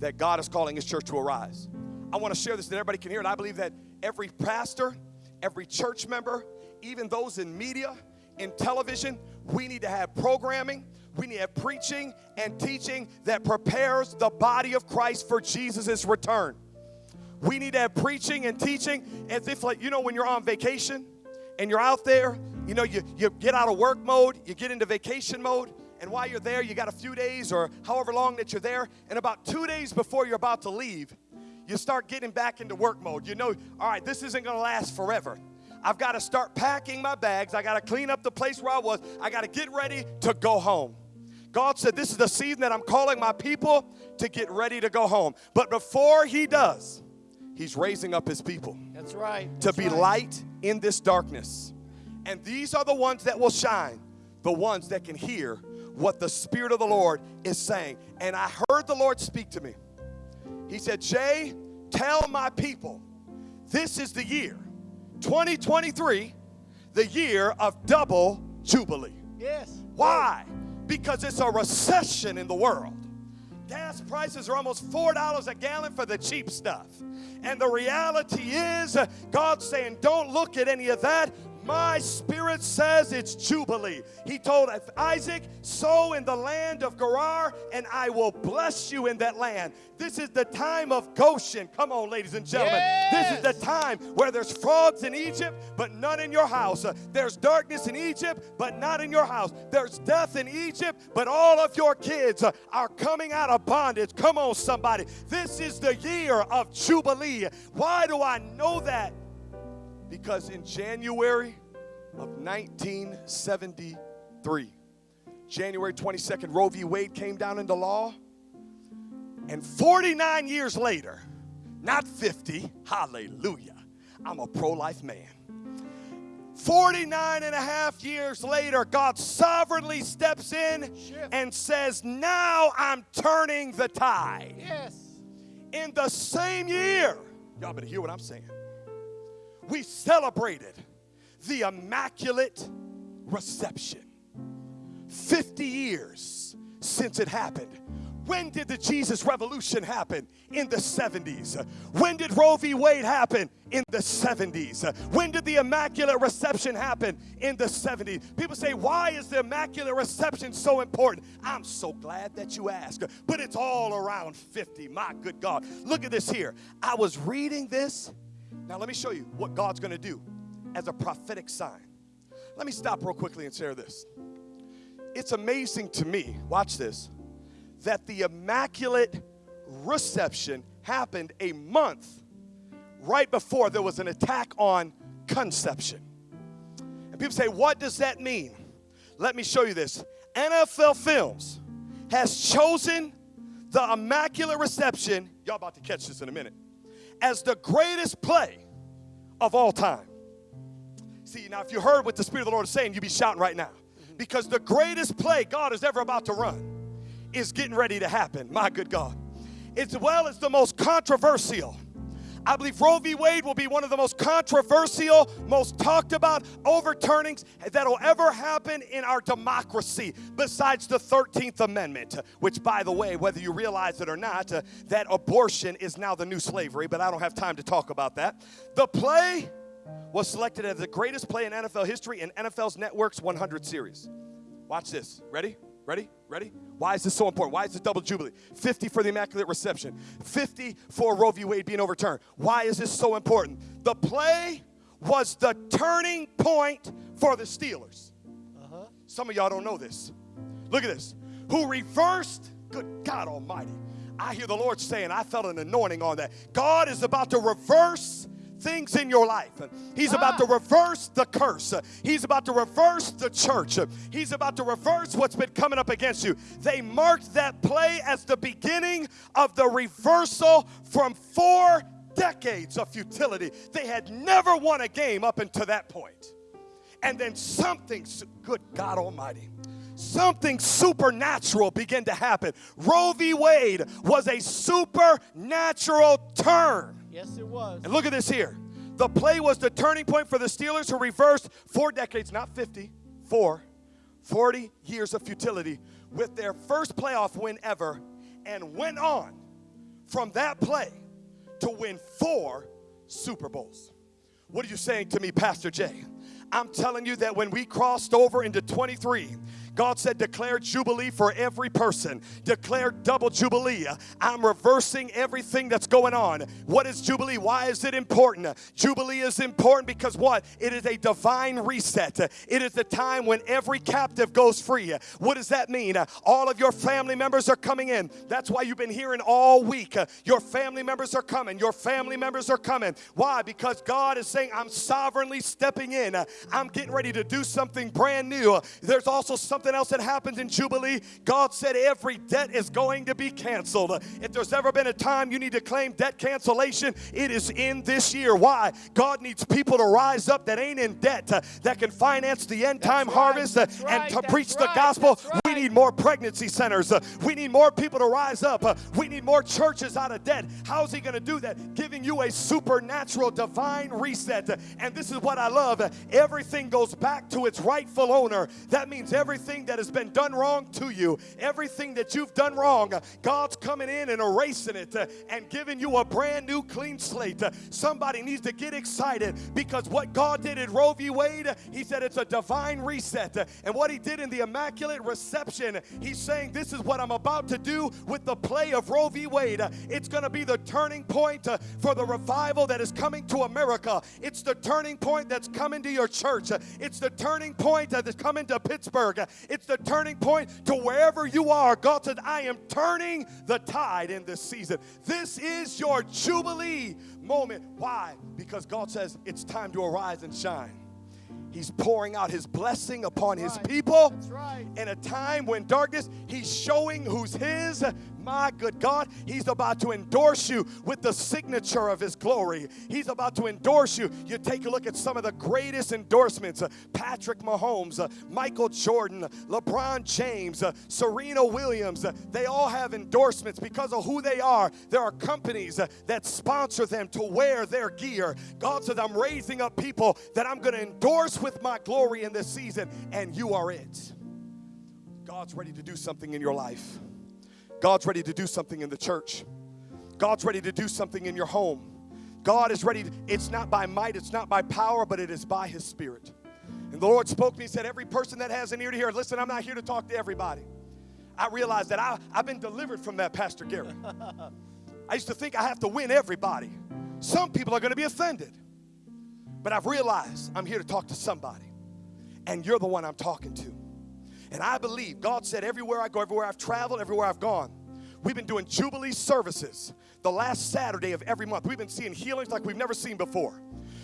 that God is calling His church to arise. I want to share this that everybody can hear it. I believe that every pastor, every church member, even those in media, in television, we need to have programming, we need preaching and teaching that prepares the body of Christ for Jesus' return. We need to have preaching and teaching as if, like, you know, when you're on vacation and you're out there, you know, you, you get out of work mode, you get into vacation mode, and while you're there, you got a few days or however long that you're there, and about two days before you're about to leave, you start getting back into work mode. You know, all right, this isn't gonna last forever. I've got to start packing my bags. I got to clean up the place where I was. I got to get ready to go home. God said, This is the season that I'm calling my people to get ready to go home. But before He does, He's raising up His people That's right. to that's be right. light in this darkness. And these are the ones that will shine, the ones that can hear what the Spirit of the Lord is saying. And I heard the Lord speak to me. He said, Jay, tell my people this is the year, 2023, the year of double jubilee. Yes. Why? Because it's a recession in the world. Gas prices are almost $4 a gallon for the cheap stuff. And the reality is, God's saying, don't look at any of that. My spirit says it's Jubilee. He told Isaac, Sow in the land of Gerar, and I will bless you in that land. This is the time of Goshen. Come on, ladies and gentlemen. This is the time where there's frogs in Egypt, but none in your house. Uh, There's darkness in Egypt, but not in your house. There's death in Egypt, but all of your kids uh, are coming out of bondage. Come on, somebody. This is the year of Jubilee. Why do I know that? Because in January of 1973, January 22nd, Roe v. Wade came down into law. And 49 years later, not 50, hallelujah, I'm a pro life man. 49 and a half years later, God sovereignly steps in and says, Now I'm turning the tide. Yes. In the same year, y'all better hear what I'm saying. We celebrated the Immaculate Reception. 50 years since it happened. When did the Jesus Revolution happen? In the 70s. When did Roe v. Wade happen? In the 70s. When did the Immaculate Reception happen? In the 70s. People say, why is the Immaculate Reception so important? I'm so glad that you asked. But it's all around 50. My good God. Look at this here. I was reading this. Now, let me show you what God's going to do as a prophetic sign. Let me stop real quickly and share this. It's amazing to me, watch this, that the Immaculate Reception happened a month right before there was an attack on conception. And people say, what does that mean? Let me show you this. NFL Films has chosen the Immaculate Reception, y'all about to catch this in a minute, as the greatest play of all time. See, now if you heard what the Spirit of the Lord is saying, you'd be shouting right now. Because the greatest play God is ever about to run is getting ready to happen. My good God. As well as the most controversial. I believe Roe v. Wade will be one of the most controversial, most talked about overturnings that'll ever happen in our democracy, besides the 13th Amendment, which, by the way, whether you realize it or not, uh, that abortion is now the new slavery, but I don't have time to talk about that. The play was selected as the greatest play in NFL history in NFL's Network's 100 series. Watch this. Ready? Ready? Ready? Why is this so important? Why is this double jubilee? 50 for the Immaculate Reception, 50 for Roe v. Wade being overturned. Why is this so important? The play was the turning point for the Steelers. Uh-huh. Some of y'all don't know this. Look at this. Who reversed, good God Almighty. I hear the Lord saying, I felt an anointing on that. God is about to reverse things in your life. He's about to ah. reverse the curse. He's about to reverse the church. He's about to reverse what's been coming up against you. They marked that play as the beginning of the reversal from four decades of futility. They had never won a game up until that point. And then something, good God Almighty, something supernatural began to happen. Roe v. Wade was a supernatural turn. Yes, it was. And look at this here. The play was the turning point for the Steelers who reversed four decades, not 50, four, 40 years of futility with their first playoff win ever and went on from that play to win four Super Bowls. What are you saying to me, Pastor Jay? I'm telling you that when we crossed over into 23, God said, declare Jubilee for every person. Declare double Jubilee. I'm reversing everything that's going on. What is Jubilee? Why is it important? Jubilee is important because what? It is a divine reset. It is the time when every captive goes free. What does that mean? All of your family members are coming in. That's why you've been hearing all week. Your family members are coming. Your family members are coming. Why? Because God is saying, I'm sovereignly stepping in. I'm getting ready to do something brand new. There's also something else that happens in Jubilee. God said every debt is going to be canceled. If there's ever been a time you need to claim debt cancellation, it is in this year. Why? God needs people to rise up that ain't in debt, uh, that can finance the end time right, harvest uh, that's and to preach the gospel. right. We need more pregnancy centers. Uh, we need more people to rise up. Uh, we need more churches out of debt. How's he going to do that? Giving you a supernatural divine reset. Uh, And this is what I love. Everything goes back to its rightful owner. That means everything everything that has been done wrong to you, everything that you've done wrong, God's coming in and erasing it uh, and giving you a brand new clean slate. Uh, Somebody needs to get excited because what God did at Roe v. Wade, He said it's a divine reset. Uh, And what He did in the Immaculate Reception, He's saying, This is what I'm about to do with the play of Roe v. Wade. It's going to be the turning point for the revival that is coming to America. It's the turning point that's coming to your church. It's the turning point that is coming to Pittsburgh. It's the turning point to wherever you are. God said, I am turning the tide in this season. This is your Jubilee moment. Why? Because God says it's time to arise and shine. He's pouring out his blessing upon his people in a time when darkness, he's showing who's his. My good God, he's about to endorse you with the signature of his glory. He's about to endorse you. You take a look at some of the greatest endorsements uh, Patrick Mahomes, uh, Michael Jordan, LeBron James, uh, Serena Williams. they all have endorsements because of who they are. There are companies that sponsor them to wear their gear. God says, I'm raising up people that I'm going to endorse with my glory in this season, and you are it. God's ready to do something in your life. God's ready to do something in the church. God's ready to do something in your home. God is ready. To, it's not by might, it's not by power, but it is by His Spirit. And the Lord spoke to me and said, Every person that has an ear to hear, listen, I'm not here to talk to everybody. I realized that I, I've been delivered from that, Pastor Gary. [LAUGHS] I used to think I have to win everybody. Some people are going to be offended. But I've realized I'm here to talk to somebody. And you're the one I'm talking to. And I believe God said, everywhere I go, everywhere I've traveled, everywhere I've gone, we've been doing Jubilee services the last Saturday of every month. We've been seeing healings like we've never seen before.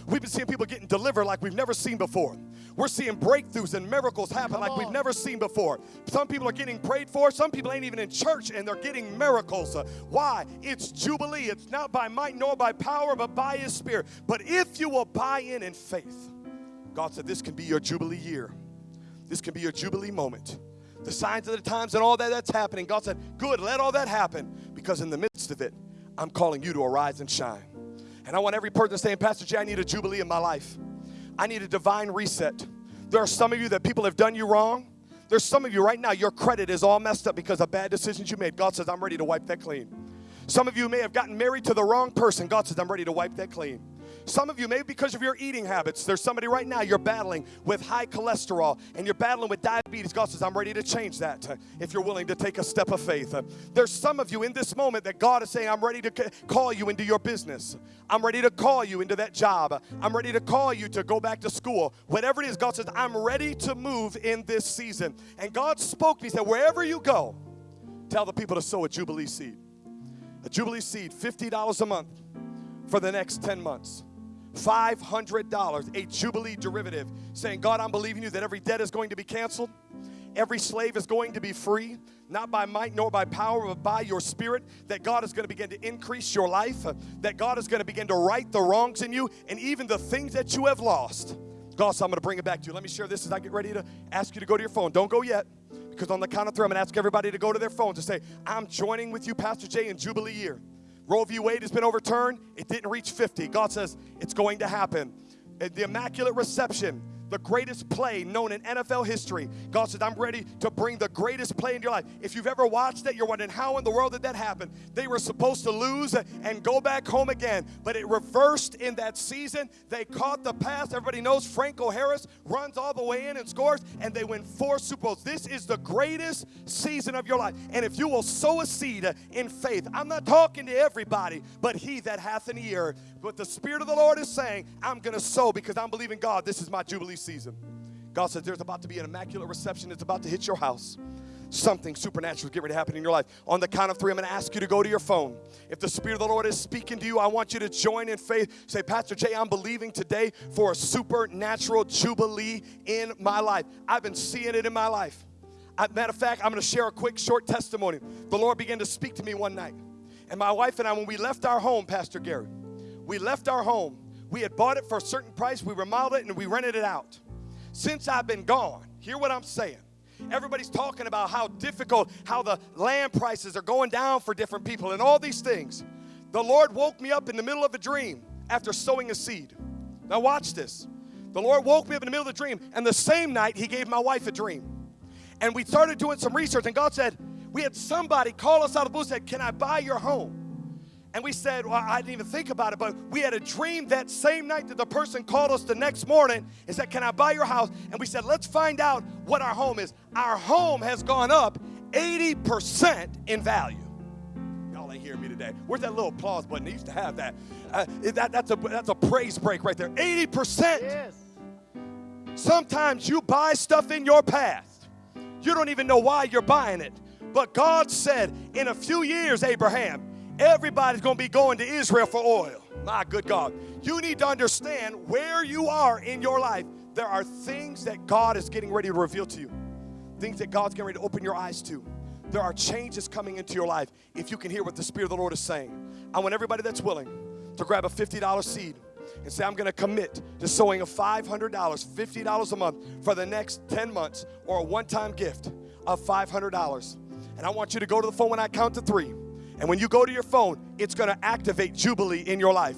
We've been seeing people getting delivered like we've never seen before. We're seeing breakthroughs and miracles happen like we've never seen before. Some people are getting prayed for. Some people ain't even in church and they're getting miracles. Uh, Why? It's Jubilee. It's not by might nor by power, but by His Spirit. But if you will buy in in faith, God said this can be your Jubilee year. This can be your Jubilee moment. The signs of the times and all that that's happening. God said, Good, let all that happen because in the midst of it, I'm calling you to arise and shine. And I want every person saying, Pastor Jay, I need a Jubilee in my life. I need a divine reset. There are some of you that people have done you wrong. There's some of you right now, your credit is all messed up because of bad decisions you made. God says, I'm ready to wipe that clean. Some of you may have gotten married to the wrong person. God says, I'm ready to wipe that clean. Some of you, maybe because of your eating habits, there's somebody right now you're battling with high cholesterol and you're battling with diabetes. God says, I'm ready to change that uh, if you're willing to take a step of faith. Uh, There's some of you in this moment that God is saying, I'm ready to call you into your business. I'm ready to call you into that job. I'm ready to call you to go back to school. Whatever it is, God says, I'm ready to move in this season. And God spoke to me, He said, Wherever you go, tell the people to sow a Jubilee seed. A Jubilee seed, $50 a month for the next 10 months. $500, a Jubilee derivative, saying, God, I'm believing you that every debt is going to be canceled. Every slave is going to be free, not by might nor by power, but by your spirit. That God is going to begin to increase your life, that God is going to begin to right the wrongs in you, and even the things that you have lost. God, so I'm going to bring it back to you. Let me share this as I get ready to ask you to go to your phone. Don't go yet, because on the count of three, I'm going to ask everybody to go to their phones and say, I'm joining with you, Pastor Jay, in Jubilee year. Roe v. Wade has been overturned. It didn't reach 50. God says it's going to happen. The Immaculate Reception, the greatest play known in NFL history. God said, I'm ready to bring the greatest play in your life. If you've ever watched it, you're wondering how in the world did that happen? They were supposed to lose and go back home again, but it reversed in that season. They caught the pass. Everybody knows Franco Harris runs all the way in and scores, and they win four Super Bowls. This is the greatest season of your life. And if you will sow a seed in faith, I'm not talking to everybody, but he that hath an ear. But the Spirit of the Lord is saying, I'm going to sow because I'm believing God, this is my Jubilee season. God says there's about to be an immaculate reception. It's about to hit your house. Something supernatural is getting ready to happen in your life. On the count of three, I'm going to ask you to go to your phone. If the Spirit of the Lord is speaking to you, I want you to join in faith. Say, Pastor Jay, I'm believing today for a supernatural jubilee in my life. I've been seeing it in my life. Matter of fact, I'm going to share a quick, short testimony. The Lord began to speak to me one night. And my wife and I, when we left our home, Pastor Gary, we left our home. We had bought it for a certain price, we remodeled it, and we rented it out. Since I've been gone, hear what I'm saying. Everybody's talking about how difficult, how the land prices are going down for different people, and all these things. The Lord woke me up in the middle of a dream after sowing a seed. Now, watch this. The Lord woke me up in the middle of the dream, and the same night, He gave my wife a dream. And we started doing some research, and God said, We had somebody call us out of the blue and said, Can I buy your home? And we said, Well, I didn't even think about it, but we had a dream that same night that the person called us the next morning and said, Can I buy your house? And we said, Let's find out what our home is. Our home has gone up 80% in value. Y'all ain't hearing me today. Where's that little applause button? They used to have that. Uh, that that's, a, that's a praise break right there. 80%. Yes. Sometimes you buy stuff in your past. You don't even know why you're buying it. But God said, in a few years, Abraham, everybody's going to be going to Israel for oil. My good God. You need to understand where you are in your life. There are things that God is getting ready to reveal to you, things that God's getting ready to open your eyes to. There are changes coming into your life if you can hear what the Spirit of the Lord is saying. I want everybody that's willing to grab a $50 seed and say, I'm going to commit to sowing a $500, $50 a month for the next 10 months or a one time gift of $500. And I want you to go to the phone when I count to three. And when you go to your phone, it's going to activate Jubilee in your life.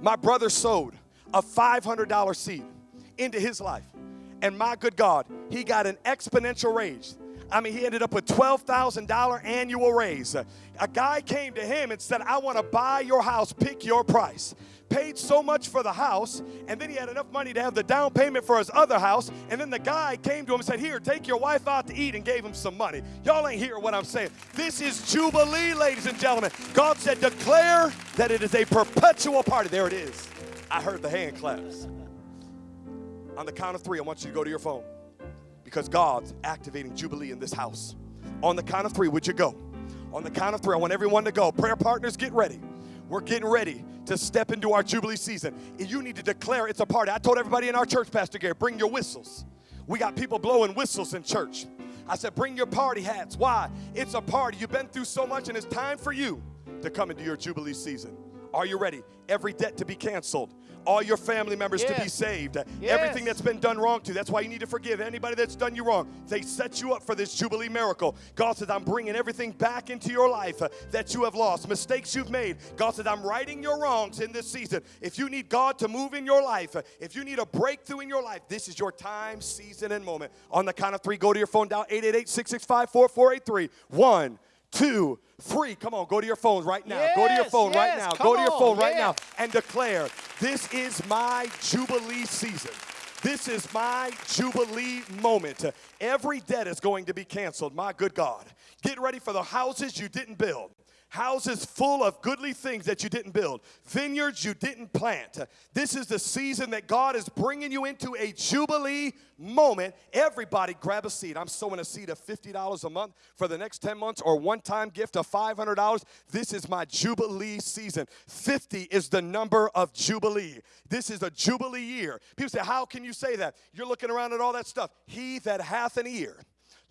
My brother sowed a $500 seed into his life. And my good God, he got an exponential raise. I mean, he ended up with $12,000 annual raise. A guy came to him and said, I want to buy your house, pick your price. Paid so much for the house, and then he had enough money to have the down payment for his other house. And then the guy came to him and said, Here, take your wife out to eat, and gave him some money. Y'all ain't hear what I'm saying. This is Jubilee, ladies and gentlemen. God said, Declare that it is a perpetual party. There it is. I heard the hand claps. On the count of three, I want you to go to your phone because God's activating Jubilee in this house. On the count of three, would you go? On the count of three, I want everyone to go. Prayer partners, get ready. We're getting ready to step into our Jubilee season. And you need to declare it's a party. I told everybody in our church, Pastor Gary, bring your whistles. We got people blowing whistles in church. I said, bring your party hats. Why? It's a party. You've been through so much, and it's time for you to come into your Jubilee season. Are you ready? Every debt to be canceled. All your family members to be saved. Yes. Everything that's been done wrong to you. That's why you need to forgive anybody that's done you wrong. They set you up for this Jubilee miracle. God says, I'm bringing everything back into your life uh, that you have lost, mistakes you've made. God says, I'm righting your wrongs in this season. If you need God to move in your life, uh, if you need a breakthrough in your life, this is your time, season, and moment. On the count of three, go to your phone down 888 665 4483. One, two, three. Come on, go to your phone right now. go to your Yes, phone right now. Go to your on, phone right yeah. now and declare, This is my Jubilee season. This is my Jubilee moment. Every debt is going to be canceled, my good God. Get ready for the houses you didn't build. Houses full of goodly things that you didn't build, vineyards you didn't plant. This is the season that God is bringing you into a Jubilee moment. Everybody grab a seed. I'm sowing a seed of $50 a month for the next 10 months or one time gift of $500. This is my Jubilee season. 50 is the number of Jubilee. This is a Jubilee year. People say, How can you say that? You're looking around at all that stuff. He that hath an ear,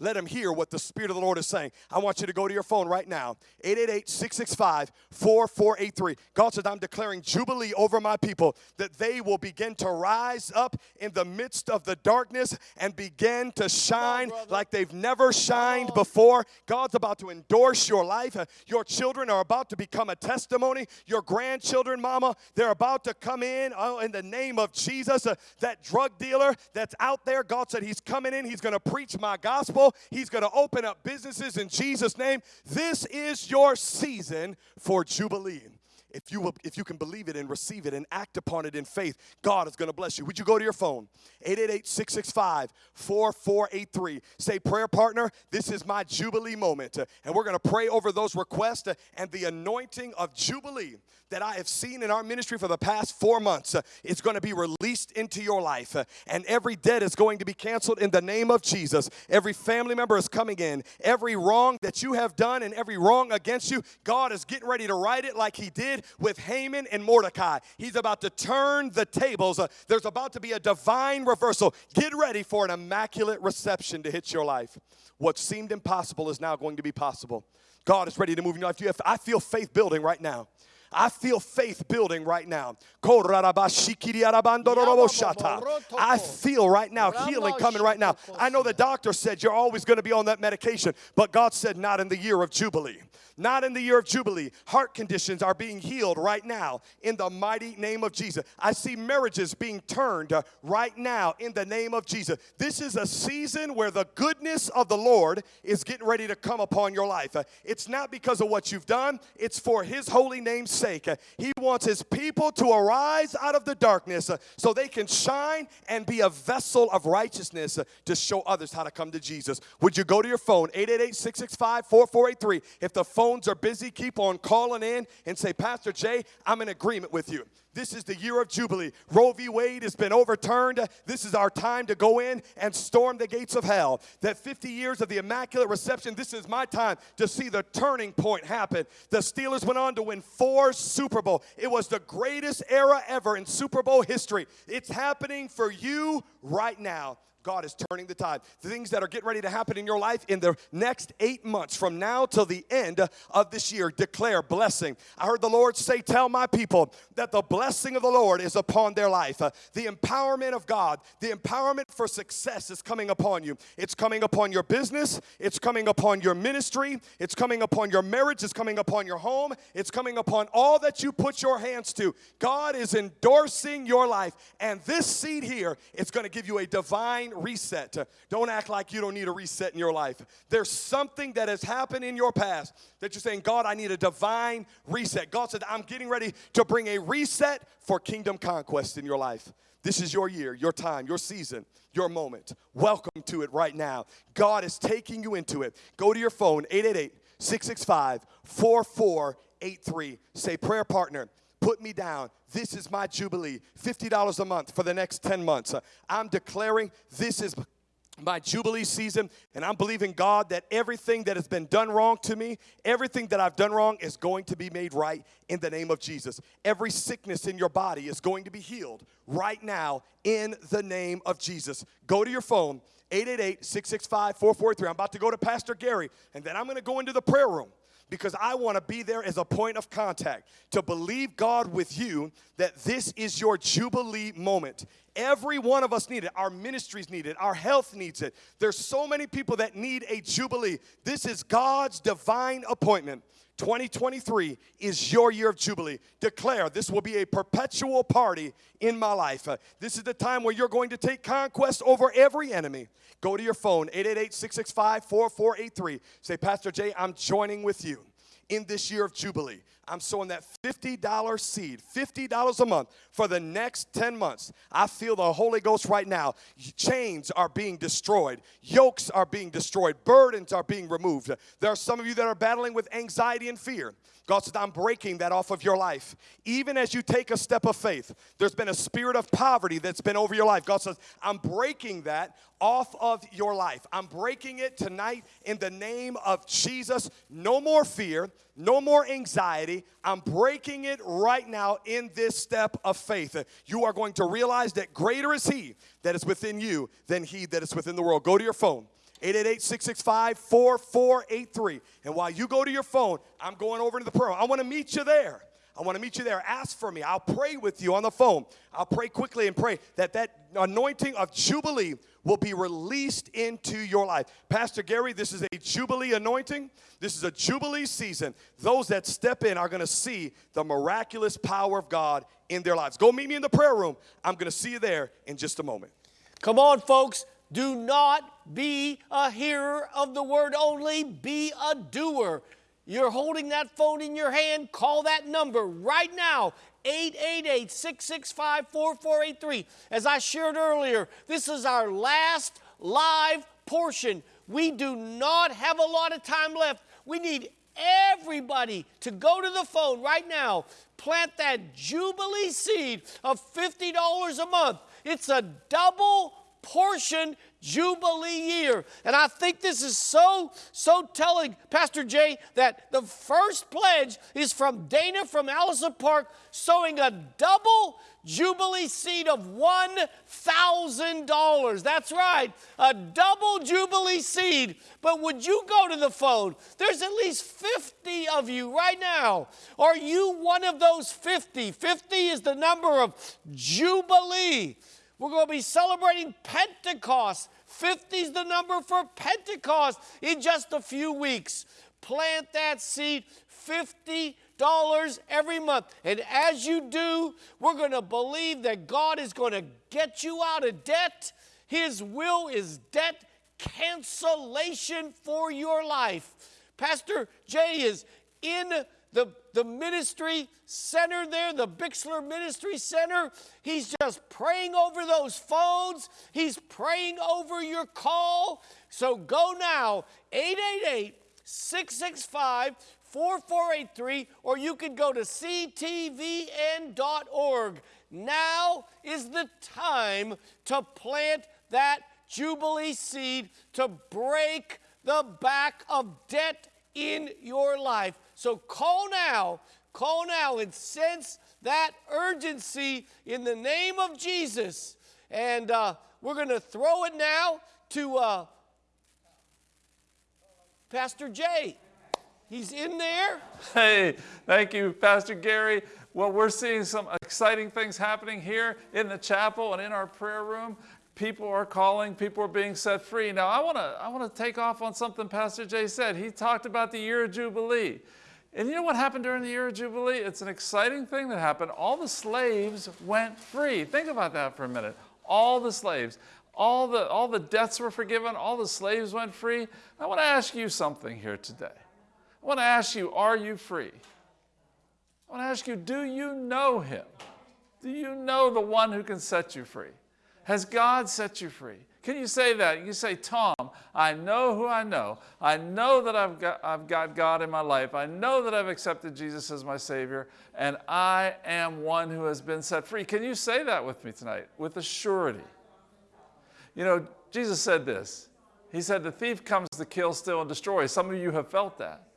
let him hear what the Spirit of the Lord is saying. I want you to go to your phone right now 888 665 4483. God said, I'm declaring Jubilee over my people that they will begin to rise up in the midst of the darkness and begin to shine like they've never shined before. God's about to endorse your life. Your children are about to become a testimony. Your grandchildren, mama, they're about to come in oh, in the name of Jesus. Uh, that drug dealer that's out there, God said, He's coming in. He's going to preach my gospel. He's going to open up businesses in Jesus' name. This is your season for Jubilee. If you, will, if you can believe it and receive it and act upon it in faith, God is going to bless you. Would you go to your phone? 888 665 4483. Say, prayer partner, this is my Jubilee moment. And we're going to pray over those requests and the anointing of Jubilee that I have seen in our ministry for the past four months is going to be released into your life. And every debt is going to be canceled in the name of Jesus. Every family member is coming in. Every wrong that you have done and every wrong against you, God is getting ready to right it like He did with Haman and Mordecai. He's about to turn the tables. Uh, There's about to be a divine reversal. Get ready for an immaculate reception to hit your life. What seemed impossible is now going to be possible. God is ready to move in your life. I feel faith building right now. I feel faith building right now. I feel right now healing coming right now. I know the doctor said you're always going to be on that medication, but God said not in the year of Jubilee. Not in the year of Jubilee. Heart conditions are being healed right now in the mighty name of Jesus. I see marriages being turned uh, right now in the name of Jesus. This is a season where the goodness of the Lord is getting ready to come upon your life. Uh, It's not because of what you've done, it's for His holy name's sake. Uh, He wants His people to arise out of the darkness so they can shine and be a vessel of righteousness to show others how to come to Jesus. Would you go to your phone, 888 665 4483? If the phones are busy, keep on calling in and say, Pastor Jay, I'm in agreement with you. This is the year of Jubilee. Roe v. Wade has been overturned. This is our time to go in and storm the gates of hell. That 50 years of the Immaculate Reception, this is my time to see the turning point happen. The Steelers went on to win four Super Bowl. It was the greatest era ever in Super Bowl history. It's happening for you right now. God is turning the tide. The things that are getting ready to happen in your life in the next eight months from now till the end of this year, declare blessing. I heard the Lord say, Tell my people that the blessing of the Lord is upon their life. Uh, the empowerment of God, the empowerment for success is coming upon you. It's coming upon your business, it's coming upon your ministry, it's coming upon your marriage, it's coming upon your home, it's coming upon all that you put your hands to. God is endorsing your life, and this seed here is going to give you a divine reset. Uh, Don't act like you don't need a reset in your life. There's something that has happened in your past that you're saying, God, I need a divine reset. God said, I'm getting ready to bring a reset for kingdom conquest in your life. This is your year, your time, your season, your moment. Welcome to it right now. God is taking you into it. Go to your phone, 888 665 4483. Say, prayer partner, put me down. This is my Jubilee. $50 a month for the next 10 months. I'm declaring this is my Jubilee season, and I'm believing God that everything that has been done wrong to me, everything that I've done wrong is going to be made right in the name of Jesus. Every sickness in your body is going to be healed right now in the name of Jesus. Go to your phone, 888 665 4483. I'm about to go to Pastor Gary, and then I'm going to go into the prayer room because I want to be there as a point of contact to believe God with you that this is your Jubilee moment. Every one of us need it. Our ministries need it. Our health needs it. There's so many people that need a Jubilee. This is God's divine appointment. 2023 is your year of Jubilee. Declare this will be a perpetual party in my life. Uh, this is the time where you're going to take conquest over every enemy. Go to your phone, 888 665 4483. Say, Pastor Jay, I'm joining with you in this year of Jubilee. I'm sowing that $50 seed, $50 a month for the next 10 months. I feel the Holy Ghost right now. Chains are being destroyed, yokes are being destroyed, burdens are being removed. There are some of you that are battling with anxiety and fear. God said, I'm breaking that off of your life. Even as you take a step of faith, there's been a spirit of poverty that's been over your life. God says, I'm breaking that off of your life. I'm breaking it tonight in the name of Jesus. No more fear, no more anxiety. I'm breaking it right now in this step of faith. You are going to realize that greater is He that is within you than He that is within the world. Go to your phone. 888-665-4483. And while you go to your phone, I'm going over to the prayer. I want to meet you there. I want to meet you there. Ask for me. I'll pray with you on the phone. I'll pray quickly and pray that that anointing of Jubilee will be released into your life. Pastor Gary, this is a Jubilee anointing. This is a Jubilee season. Those that step in are going to see the miraculous power of God in their lives. Go meet me in the prayer room. I'm going to see you there in just a moment. Come on, folks. Do not be a hearer of the word only, be a doer. You're holding that phone in your hand, call that number right now. 888 665 4483. As I shared earlier, this is our last live portion. We do not have a lot of time left. We need everybody to go to the phone right now, plant that Jubilee seed of $50 a month. It's a double portion jubilee year. And I think this is so, so telling, Pastor Jay, that the first pledge is from Dana from Allison Park sowing a double jubilee seed of $1,000. That's right, a double jubilee seed. But would you go to the phone? There's at least 50 of you right now. Are you one of those 50? 50 is the number of jubilee. We're going to be celebrating Pentecost. 50 is the number for Pentecost in just a few weeks. Plant that seed, $50 every month. And as you do, we're going to believe that God is going to get you out of debt. His will is debt cancellation for your life. Pastor Jay is in the, the ministry center there, the Bixler Ministry Center. He's just praying over those phones. He's praying over your call. So go now, 888 665 4483, or you can go to ctvn.org. Now is the time to plant that Jubilee seed to break the back of debt in your life. So call now, call now and sense that urgency in the name of Jesus. And uh, we're going to throw it now to uh, Pastor Jay. He's in there. Hey, thank you, Pastor Gary. Well, we're seeing some exciting things happening here in the chapel and in our prayer room. People are calling, people are being set free. Now, I want to I want to take off on something Pastor Jay said. He talked about the year of Jubilee. And you know what happened during the year of Jubilee? It's an exciting thing that happened. All the slaves went free. Think about that for a minute. All the slaves, all the, all the debts were forgiven, all the slaves went free. I want to ask you something here today. I want to ask you, are you free? I want to ask you, do you know him? Do you know the one who can set you free? Has God set you free? Can you say that? You say, Tom, I know who I know. I know that I've got, I've got God in my life. I know that I've accepted Jesus as my Savior, and I am one who has been set free. Can you say that with me tonight with a surety? You know, Jesus said this. He said, The thief comes to kill, steal, and destroy. Some of you have felt that.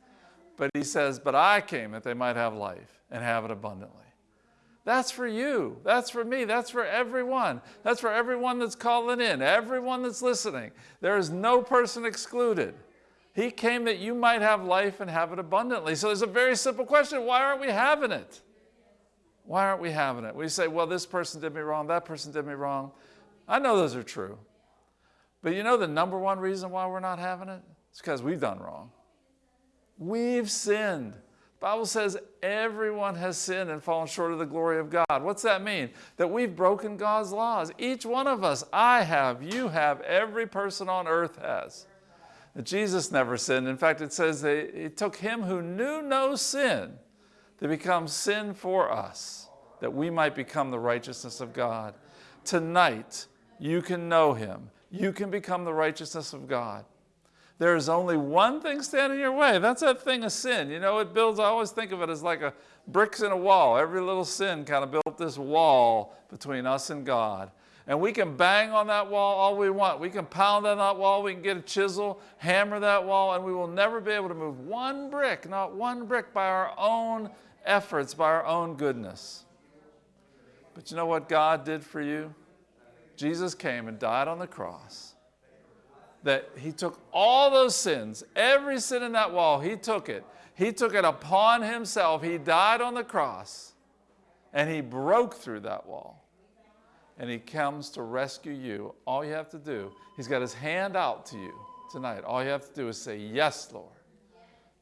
But he says, But I came that they might have life and have it abundantly. That's for you. That's for me. That's for everyone. That's for everyone that's calling in, everyone that's listening. There is no person excluded. He came that you might have life and have it abundantly. So there's a very simple question why aren't we having it? Why aren't we having it? We say, well, this person did me wrong, that person did me wrong. I know those are true. But you know the number one reason why we're not having it? It's because we've done wrong. We've sinned. Bible says everyone has sinned and fallen short of the glory of God. What's that mean? That we've broken God's laws. Each one of us, I have, you have, every person on earth has. Jesus never sinned. In fact, it says that it took him who knew no sin to become sin for us, that we might become the righteousness of God. Tonight, you can know him. You can become the righteousness of God. There is only one thing standing in your way. That's that thing of sin. You know, it builds, I always think of it as like a bricks in a wall. Every little sin kind of built this wall between us and God. And we can bang on that wall all we want. We can pound on that wall. We can get a chisel, hammer that wall, and we will never be able to move one brick, not one brick, by our own efforts, by our own goodness. But you know what God did for you? Jesus came and died on the cross that he took all those sins, every sin in that wall, he took it. He took it upon himself. He died on the cross and he broke through that wall. And he comes to rescue you. All you have to do, he's got his hand out to you tonight. All you have to do is say, Yes, Lord.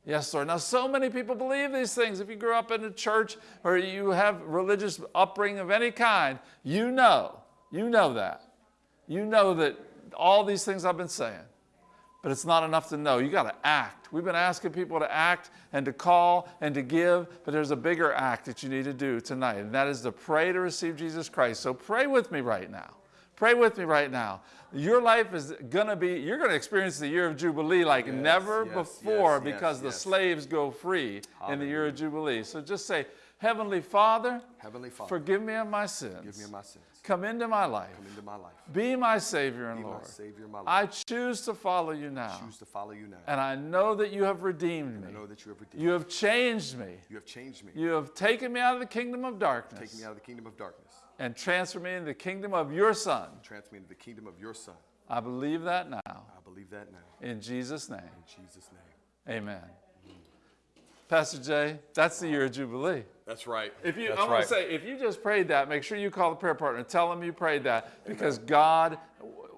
Yes, Lord. Now, so many people believe these things. If you grew up in a church or you have religious upbringing of any kind, you know, you know that. You know that all these things I've been saying. But it's not enough to know. You got to act. We've been asking people to act and to call and to give, but there's a bigger act that you need to do tonight, and that is to pray to receive Jesus Christ. So pray with me right now. Pray with me right now. Your life is going to be, you're going to experience the year of Jubilee like yes, never yes, before yes, because the slaves go free Hallelujah. in the year of Jubilee. So just say, Heavenly Father, Heavenly Father, forgive me of my sins. Forgive me of my sins. Come into my life. Come into my life. Be my Savior and Be my Lord. Savior my Lord. I choose to follow you now. I choose to follow you now. And I know that you have redeemed I me. know that you have redeemed You have changed me. You have changed me. You have taken me out of the kingdom of darkness. Taken me out of the kingdom of darkness. and transferred me into the kingdom of your Son. Transfer me into the kingdom of your Son. I believe that now. I believe that now. In Jesus' name. In Jesus' name. Amen. Pastor Jay, that's the year of Jubilee. That's right. If you, That's I want right. to say, if you just prayed that, make sure you call the prayer partner tell them you prayed that because God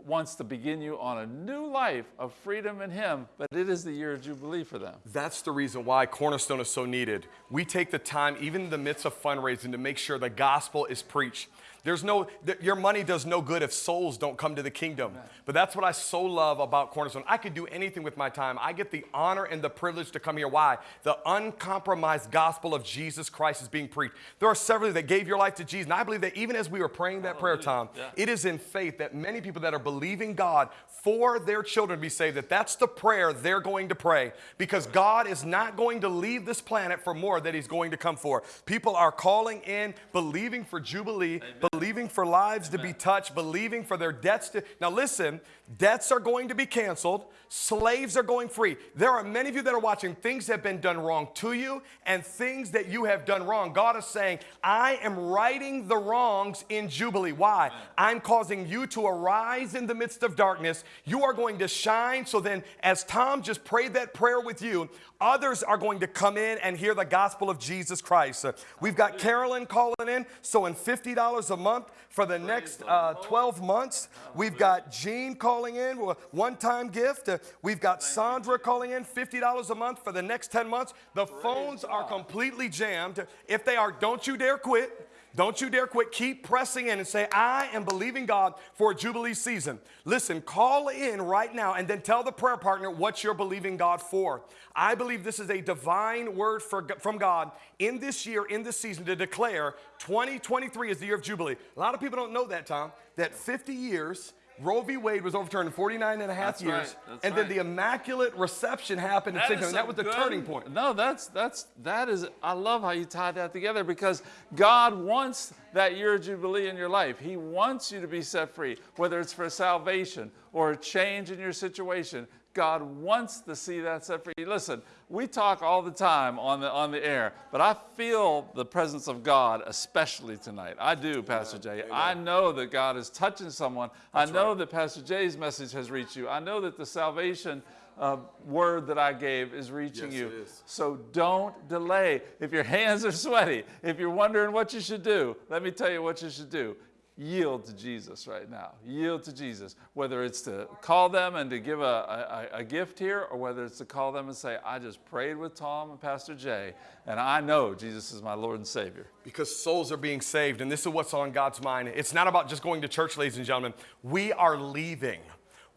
wants to begin you on a new life of freedom in Him, but it is the year of Jubilee for them. That's the reason why Cornerstone is so needed. We take the time, even in the midst of fundraising, to make sure the gospel is preached. There's no, th- your money does no good if souls don't come to the kingdom. But that's what I so love about Cornerstone. I could do anything with my time. I get the honor and the privilege to come here. Why? The uncompromised gospel of Jesus Christ is being preached. There are several that gave your life to Jesus. And I believe that even as we were praying that prayer, Tom, it is in faith that many people that are believing God for their children to be saved, that that's the prayer they're going to pray because God is not going to leave this planet for more that He's going to come for. People are calling in, believing for Jubilee, believing for lives to be touched, believing for their debts to. Now, listen, debts are going to be canceled, slaves are going free. There are many of you that are watching, things have been done wrong to you and things that you have done wrong. God is saying, I am righting the wrongs in Jubilee. Why? I'm causing you to arise in the midst of darkness. You are going to shine. So then, as Tom just prayed that prayer with you, others are going to come in and hear the gospel of Jesus Christ. We've got Carolyn calling in, sowing $50 a month for the next uh, 12 months. We've got Jean calling in, one time gift. Uh, we've got Sandra calling in, $50 a month for the next 10 months. The phones are completely jammed. If they are, don't you dare quit. Don't you dare quit. Keep pressing in and say, I am believing God for a Jubilee season. Listen, call in right now and then tell the prayer partner what you're believing God for. I believe this is a divine word for, from God in this year, in this season, to declare 2023 is the year of Jubilee. A lot of people don't know that, Tom, that 50 years. Roe v. Wade was overturned in 49 and a half That's years. right, and then the immaculate reception happened That 60. is that was the good- turning point. No, that's that's that is. I love how you tied that together because God wants that year of jubilee in your life. He wants you to be set free, whether it's for salvation or a change in your situation. God wants to see that set free. Listen, we talk all the time on the on the air, but I feel the presence of God especially tonight. I do, Pastor Jay. I know that God is touching someone. I know that Pastor Jay's message has reached you. I know that the salvation uh, word that I gave is reaching Yes, you. is. So don't delay. If your hands are sweaty, if you're wondering what you should do, let me tell you what you should do. Yield to Jesus right now. Yield to Jesus. Whether it's to call them and to give a, a, a gift here, or whether it's to call them and say, I just prayed with Tom and Pastor Jay, and I know Jesus is my Lord and Savior. Because souls are being saved, and this is what's on God's mind. It's not about just going to church, ladies and gentlemen. We are leaving.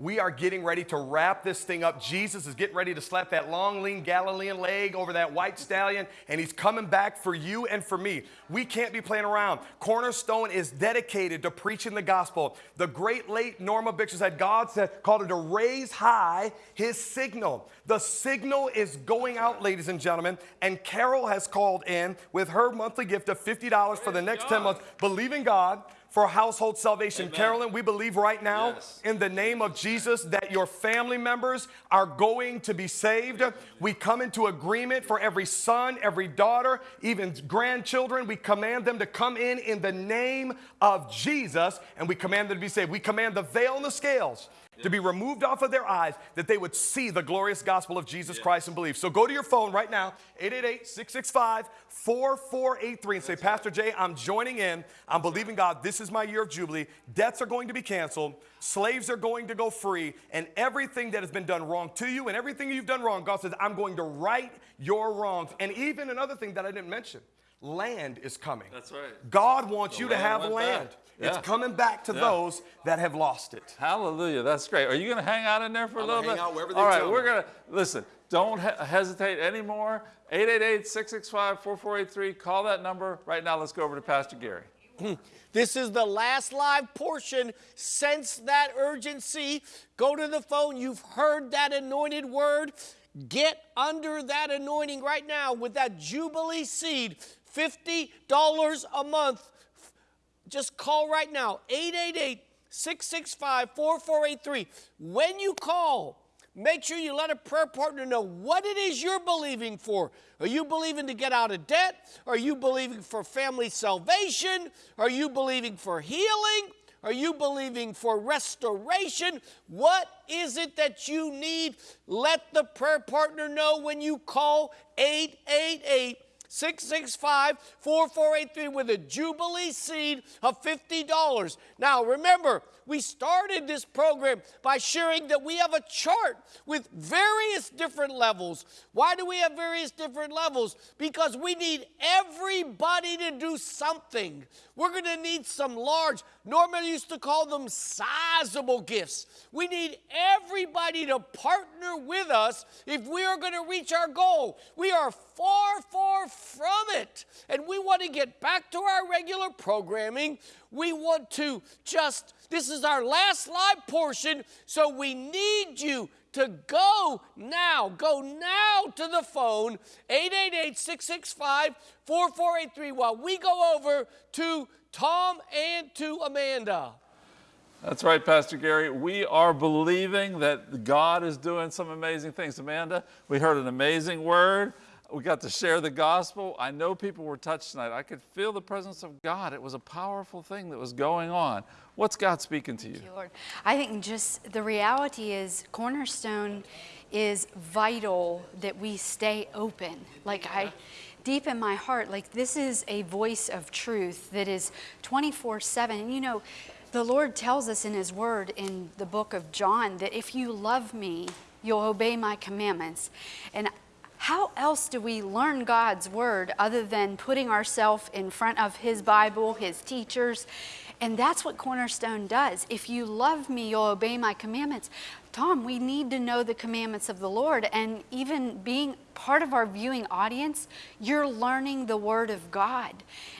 We are getting ready to wrap this thing up. Jesus is getting ready to slap that long, lean Galilean leg over that white stallion, and he's coming back for you and for me. We can't be playing around. Cornerstone is dedicated to preaching the gospel. The great late Norma Bixler said God said, called her to raise high his signal. The signal is going out, ladies and gentlemen, and Carol has called in with her monthly gift of $50 for the next 10 months, believing God for household salvation. Carolyn, we believe right now Yes. in the name of Jesus that your family members are going to be saved. We come into agreement for every son, every daughter, even grandchildren. We command them to come in in the name of Jesus and we command them to be saved. We command the veil and the scales. To be removed off of their eyes, that they would see the glorious gospel of Jesus Christ and believe. So go to your phone right now, 888 665 4483, and say, Pastor Jay, I'm joining in. I'm believing God. This is my year of Jubilee. Debts are going to be canceled, slaves are going to go free, and everything that has been done wrong to you and everything you've done wrong, God says, I'm going to right your wrongs. And even another thing that I didn't mention land is coming. That's right. God wants The you to have land. back. It's Yeah. coming back to Yeah. those that have lost it. Hallelujah. That's great. Are you going to hang out in there for a I'm little gonna bit? hang out wherever they All right, tell we're going to listen. Don't he- hesitate anymore. 888-665-4483. Call that number right now. Let's go over to Pastor Gary. [LAUGHS] This is the last live portion. Sense that urgency. Go to the phone. You've heard that anointed word. Get under that anointing right now with that Jubilee seed. $50 a month. Just call right now 888 665 4483. When you call, make sure you let a prayer partner know what it is you're believing for. Are you believing to get out of debt? Are you believing for family salvation? Are you believing for healing? Are you believing for restoration? What is it that you need? Let the prayer partner know when you call 888 665 4483 with a Jubilee seed of $50. Now, remember, we started this program by sharing that we have a chart with various different levels. Why do we have various different levels? Because we need everybody to do something. We're going to need some large, Norman used to call them sizable gifts. We need everybody to partner with us if we are going to reach our goal. We are far, far from it. And we want to get back to our regular programming. We want to just, this is our last live portion, so we need you to go now. Go now to the phone, 888 665 4483, while we go over to Tom and to Amanda. That's right, Pastor Gary. We are believing that God is doing some amazing things. Amanda, we heard an amazing word. We got to share the gospel. I know people were touched tonight. I could feel the presence of God. It was a powerful thing that was going on. What's God speaking to you? Thank you, Lord. I think just the reality is Cornerstone is vital that we stay open. Like I deep in my heart, like this is a voice of truth that is 24/7. And you know, the Lord tells us in his word in the book of John that if you love me, you'll obey my commandments. And how else do we learn God's word other than putting ourselves in front of his Bible, his teachers? And that's what Cornerstone does. If you love me, you'll obey my commandments. Tom, we need to know the commandments of the Lord. And even being part of our viewing audience, you're learning the Word of God.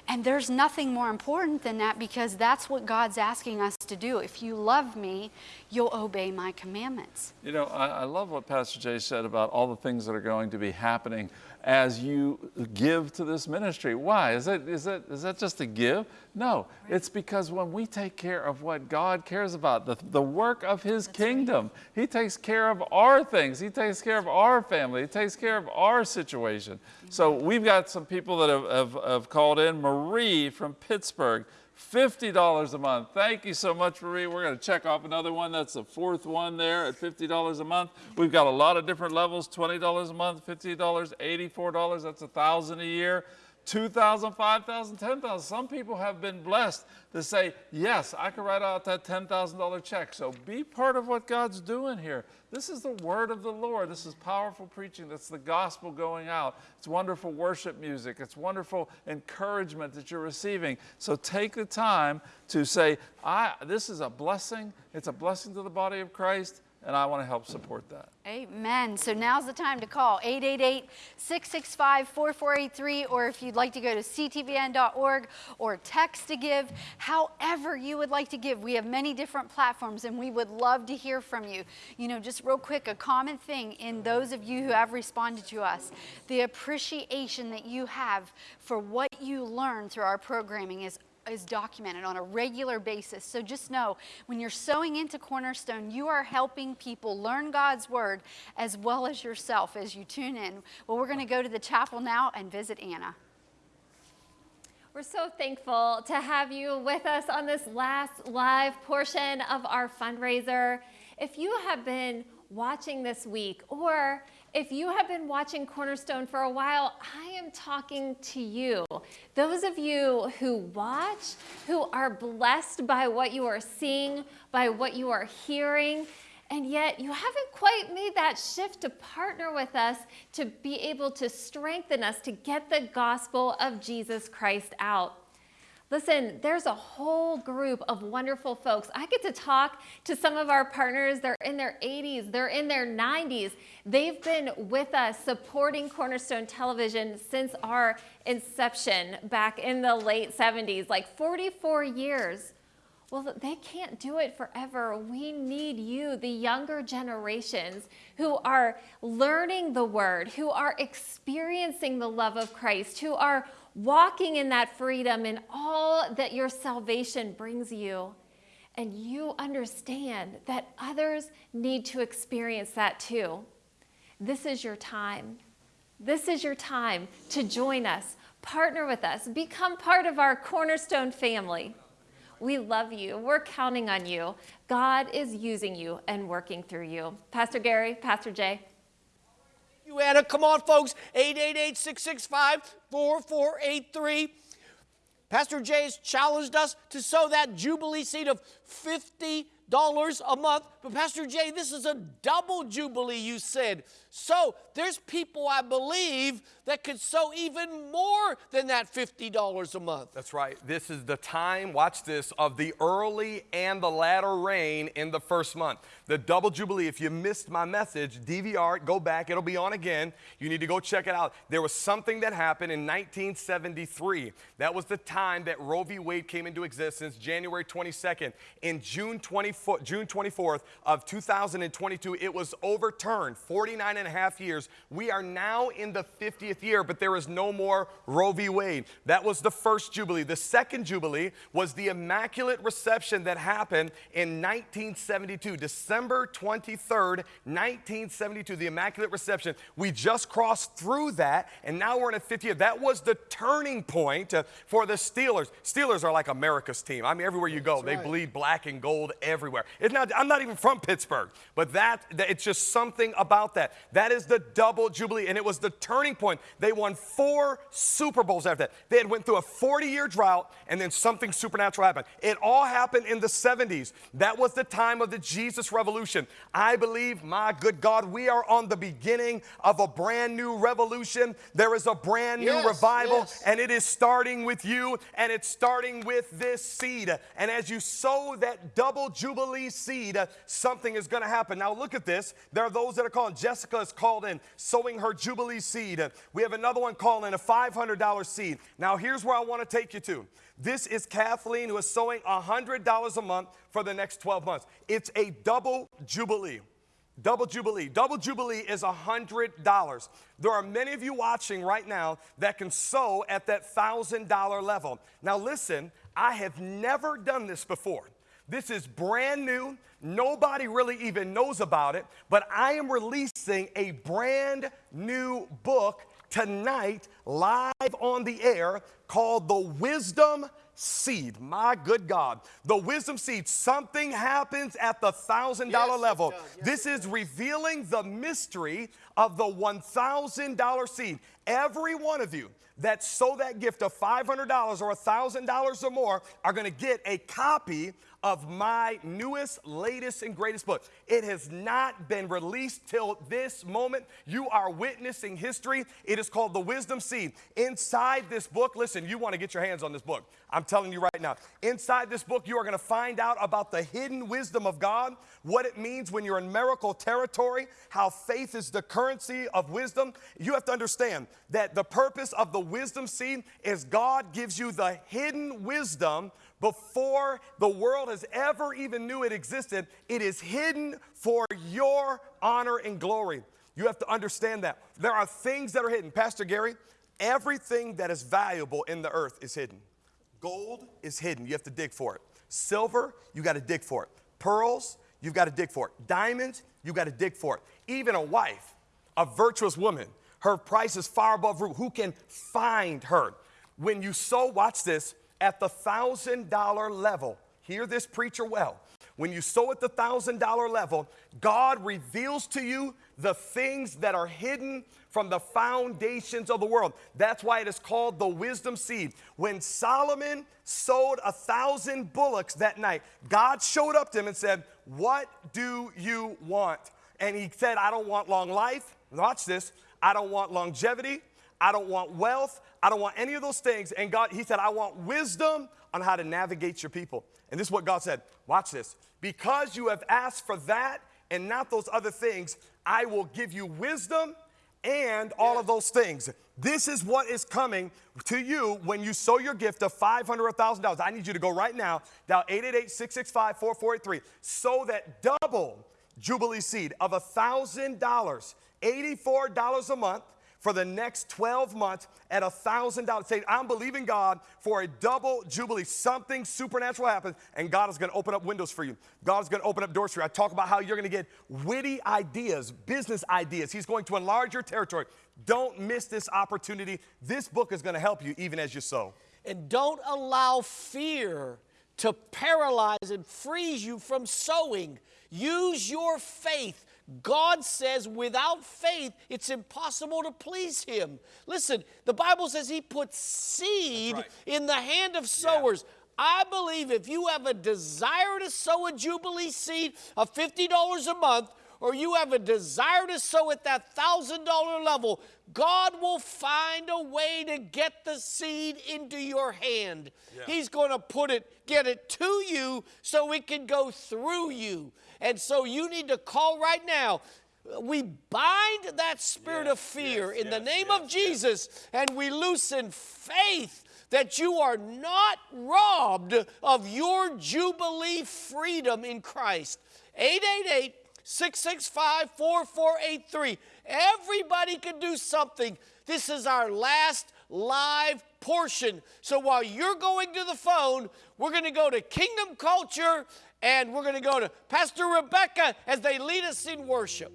And there's nothing more important than that because that's what God's asking us to do. If you love me, you'll obey my commandments. You know, I, I love what Pastor Jay said about all the things that are going to be happening as you give to this ministry. Why? Is that, is that, is that just a give? No, it's because when we take care of what God cares about, the, the work of His kingdom, He takes care of our things. He takes care of our family. He takes care of our situation. So we've got some people that have, have, have called in. Marie from Pittsburgh. $50 a month. Thank you so much, Marie. We're going to check off another one. That's the fourth one there at $50 a month. We've got a lot of different levels, $20 a month, $50, $84, that's a 1000 a year. 2,000, 5,000, 10,000. Some people have been blessed to say, yes, I can write out that $10,000 check. So be part of what God's doing here. This is the word of the Lord. This is powerful preaching. That's the gospel going out. It's wonderful worship music. It's wonderful encouragement that you're receiving. So take the time to say, I, this is a blessing. It's a blessing to the body of Christ, and I want to help support that. Amen. So now's the time to call 888 665 4483, or if you'd like to go to ctvn.org or text to give, however you would like to give. We have many different platforms and we would love to hear from you. You know, just real quick, a common thing in those of you who have responded to us, the appreciation that you have for what you learn through our programming is is documented on a regular basis. So just know when you're sowing into Cornerstone, you are helping people learn God's word as well as yourself as you tune in. Well, we're going to go to the chapel now and visit Anna. We're so thankful to have you with us on this last live portion of our fundraiser. If you have been watching this week, or if you have been watching Cornerstone for a while, I am talking to you. Those of you who watch, who are blessed by what you are seeing, by what you are hearing, and yet you haven't quite made that shift to partner with us to be able to strengthen us to get the gospel of Jesus Christ out. Listen, there's a whole group of wonderful folks. I get to talk to some of our partners. They're in their 80s, they're in their 90s. They've been with us supporting Cornerstone Television since our inception back in the late 70s, like 44 years. Well, they can't do it forever. We need you, the younger generations who are learning the word, who are experiencing the love of Christ, who are walking in that freedom and all that your salvation brings you. And you understand that others need to experience that too. This is your time. This is your time to join us, partner with us, become part of our cornerstone family. We love you. We're counting on you. God is using you and working through you. Pastor Gary, Pastor Jay. You, Anna. Come on, folks. 888 665 4483. Pastor Jay has challenged us to sow that Jubilee seed of $50 a month. But, Pastor Jay, this is a double Jubilee, you said. So, there's people, I believe, that could sow even more than that $50 a month. That's right. This is the time, watch this, of the early and the latter rain in the first month. The double jubilee, if you missed my message, DVR go back, it'll be on again. You need to go check it out. There was something that happened in 1973. That was the time that Roe v. Wade came into existence, January 22nd. In June 24th, June 24th of 2022, it was overturned 49 and a half years. We are now in the 50th year, but there is no more Roe v. Wade. That was the first Jubilee. The second Jubilee was the Immaculate Reception that happened in 1972, December 23rd, 1972, the Immaculate Reception. We just crossed through that, and now we're in a 50th year. That was the turning point uh, for the Steelers. Steelers are like America's team. I mean, everywhere you go, they bleed black and gold everywhere. It's not, I'm not even from Pittsburgh, but that, it's just something about that. That is the double jubilee, and it was the turning point. They won four Super Bowls after that. They had went through a 40-year drought, and then something supernatural happened. It all happened in the 70s. That was the time of the Jesus Revolution. I believe, my good God, we are on the beginning of a brand new revolution. There is a brand new Yes, revival, yes. and it is starting with you, and it's starting with this seed. And as you sow that double jubilee seed, something is going to happen. Now, look at this. There are those that are calling. Jessica is called in, sowing her jubilee seed. We have another one calling in a $500 seed. Now, here's where I want to take you to. This is Kathleen, who is sowing $100 a month for the next 12 months. It's a double jubilee. Double Jubilee. Double Jubilee is $100. There are many of you watching right now that can sow at that $1,000 level. Now, listen, I have never done this before. This is brand new. Nobody really even knows about it, but I am releasing a brand new book tonight, live on the air, called The Wisdom Seed. My good God. The Wisdom Seed. Something happens at the $1,000 Yes, level. Yes, this is revealing the mystery of the $1,000 seed. Every one of you that sow that gift of $500 or $1,000 or more are going to get a copy of my newest, latest, and greatest book. It has not been released till this moment. You are witnessing history. It is called The Wisdom Seed. Inside this book, listen, you want to get your hands on this book. I'm telling you right now. Inside this book, you are going to find out about the hidden wisdom of God, what it means when you're in miracle territory, how faith is the currency of wisdom. You have to understand that the purpose of the wisdom seed is God gives you the hidden wisdom before the world has ever even knew it existed. It is hidden for your honor and glory. You have to understand that. There are things that are hidden. Pastor Gary, everything that is valuable in the earth is hidden. Gold is hidden. You have to dig for it. Silver, you got to dig for it. Pearls, you've got to dig for it. Diamonds, you got to dig for it. Even a wife, a virtuous woman, her price is far above root. Who can find her? When you sow, watch this, at the thousand dollar level, hear this preacher well. When you sow at the thousand dollar level, God reveals to you the things that are hidden from the foundations of the world. That's why it is called the wisdom seed. When Solomon sowed a thousand bullocks that night, God showed up to him and said, What do you want? And he said, I don't want long life. Watch this. I don't want longevity. I don't want wealth. I don't want any of those things. And God, he said, I want wisdom on how to navigate your people. And this is what God said. Watch this. Because you have asked for that and not those other things, I will give you wisdom and all of those things. This is what is coming to you when you sow your gift of $500 or $1,000. I need you to go right now, dial 888 665 4483. Sow that double Jubilee seed of $1,000, $84 a month for the next 12 months at $1,000. Say, I'm believing God for a double jubilee. Something supernatural happens, and God is going to open up windows for you. God is going to open up doors for you. I talk about how you're going to get witty ideas, business ideas. He's going to enlarge your territory. Don't miss this opportunity. This book is going to help you even as you sow. And don't allow fear to paralyze and freeze you from sowing. Use your faith. God says without faith, it's impossible to please Him. Listen, the Bible says He puts seed right. in the hand of sowers. I believe if you have a desire to sow a Jubilee seed of $50 a month, or you have a desire to sow at that $1,000 level, God will find a way to get the seed into your hand. He's going to put it, get it to you so it can go through you. And so you need to call right now. We bind that spirit of fear in the name of Jesus and we loosen faith that you are not robbed of your Jubilee freedom in Christ. 888 665 4483. Everybody can do something. This is our last live portion. So while you're going to the phone, we're going to go to Kingdom Culture and we're going to go to Pastor Rebecca as they lead us in worship.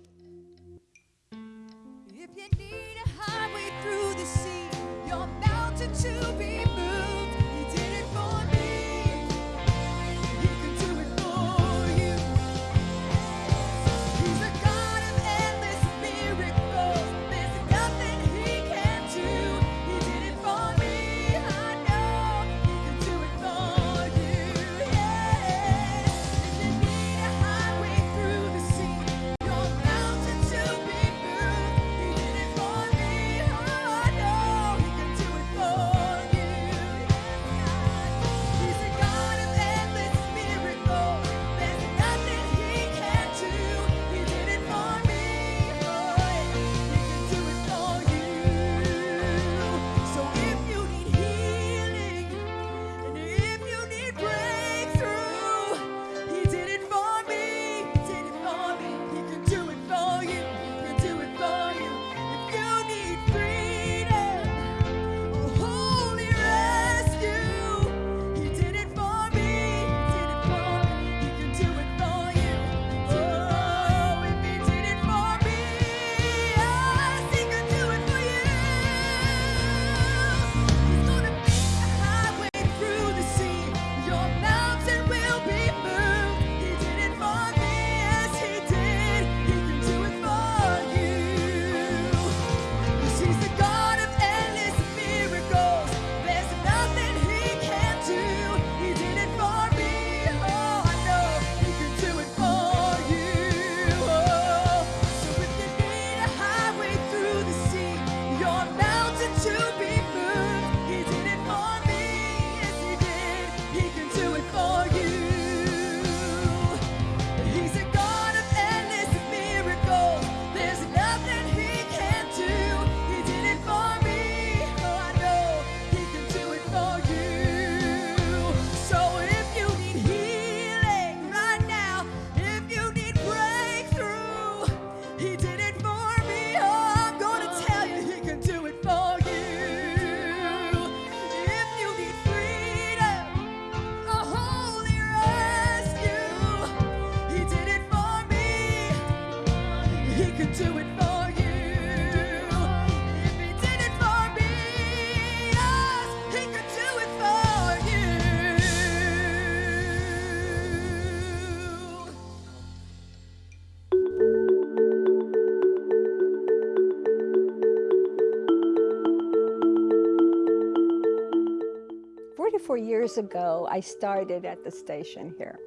Years ago, I started at the station here.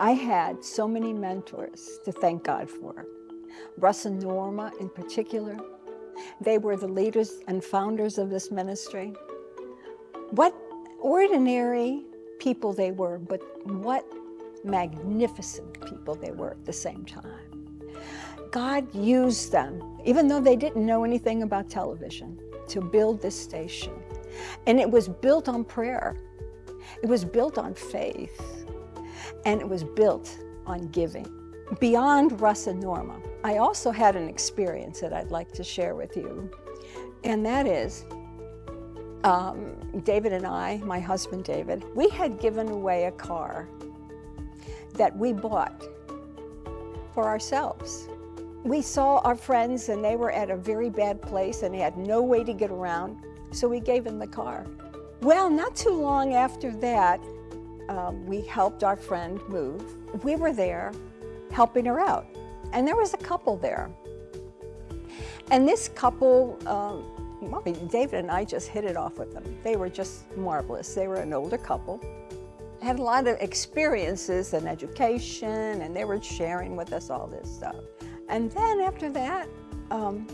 I had so many mentors to thank God for. Russ and Norma, in particular, they were the leaders and founders of this ministry. What ordinary people they were, but what magnificent people they were at the same time. God used them, even though they didn't know anything about television, to build this station. And it was built on prayer. It was built on faith. And it was built on giving. Beyond and Norma, I also had an experience that I'd like to share with you, and that is um, David and I, my husband David, we had given away a car that we bought for ourselves. We saw our friends and they were at a very bad place and they had no way to get around, so we gave them the car. Well, not too long after that, um, we helped our friend move. We were there helping her out, and there was a couple there. And this couple, um, well, David and I just hit it off with them. They were just marvelous. They were an older couple, had a lot of experiences and education, and they were sharing with us all this stuff. And then after that, um,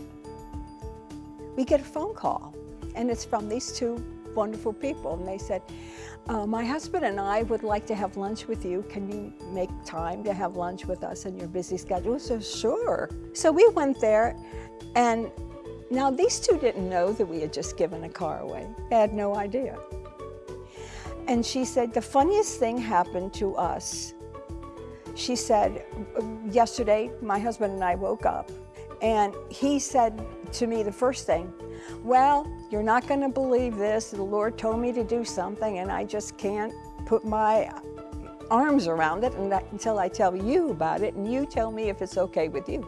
we get a phone call, and it's from these two wonderful people. And they said, uh, My husband and I would like to have lunch with you. Can you make time to have lunch with us in your busy schedule? So, sure. So we went there, and now these two didn't know that we had just given a car away. They had no idea. And she said, The funniest thing happened to us. She said, Yesterday, my husband and I woke up, and he said to me the first thing, Well, you're not going to believe this. The Lord told me to do something, and I just can't put my arms around it until I tell you about it, and you tell me if it's okay with you.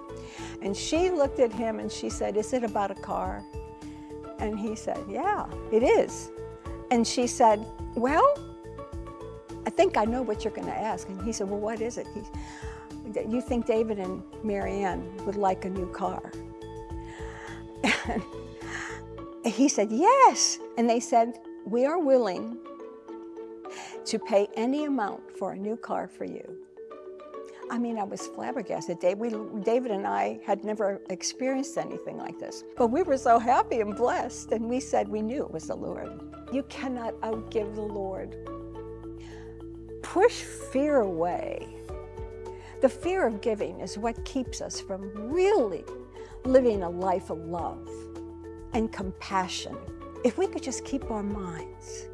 And she looked at him and she said, Is it about a car? And he said, Yeah, it is. And she said, Well, I think I know what you're going to ask. And he said, Well, what is it? He, you think David and Marianne would like a new car? [LAUGHS] And he said, Yes. And they said, We are willing to pay any amount for a new car for you. I mean, I was flabbergasted. David and I had never experienced anything like this. But we were so happy and blessed, and we said we knew it was the Lord. You cannot outgive the Lord. Push fear away. The fear of giving is what keeps us from really living a life of love and compassion. If we could just keep our minds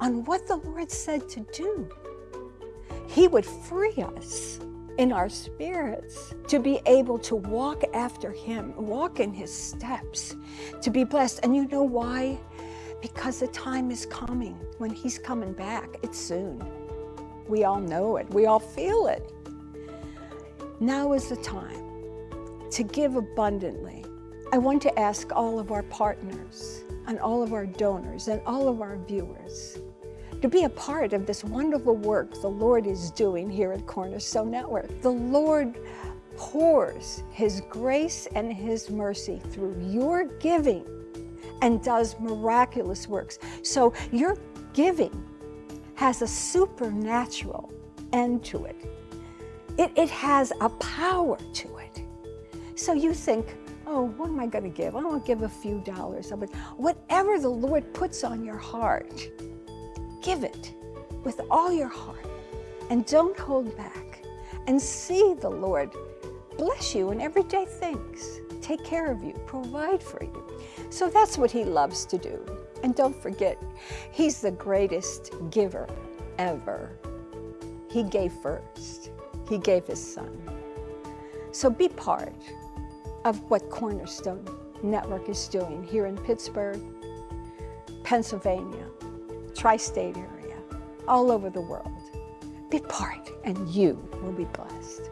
on what the Lord said to do, He would free us in our spirits to be able to walk after Him, walk in His steps, to be blessed. And you know why? Because the time is coming when He's coming back. It's soon. We all know it, we all feel it. Now is the time to give abundantly. I want to ask all of our partners and all of our donors and all of our viewers to be a part of this wonderful work the Lord is doing here at Cornerstone Network. The Lord pours His grace and His mercy through your giving and does miraculous works. So your giving has a supernatural end to it. It, it has a power to it. So you think, oh, what am I going to give? I want to give a few dollars. But whatever the Lord puts on your heart, give it with all your heart and don't hold back and see the Lord bless you in everyday things, take care of you, provide for you. So that's what He loves to do. And don't forget, He's the greatest giver ever. He gave first, He gave His Son. So be part of what Cornerstone Network is doing here in Pittsburgh, Pennsylvania, tri state area, all over the world. Be part, and you will be blessed.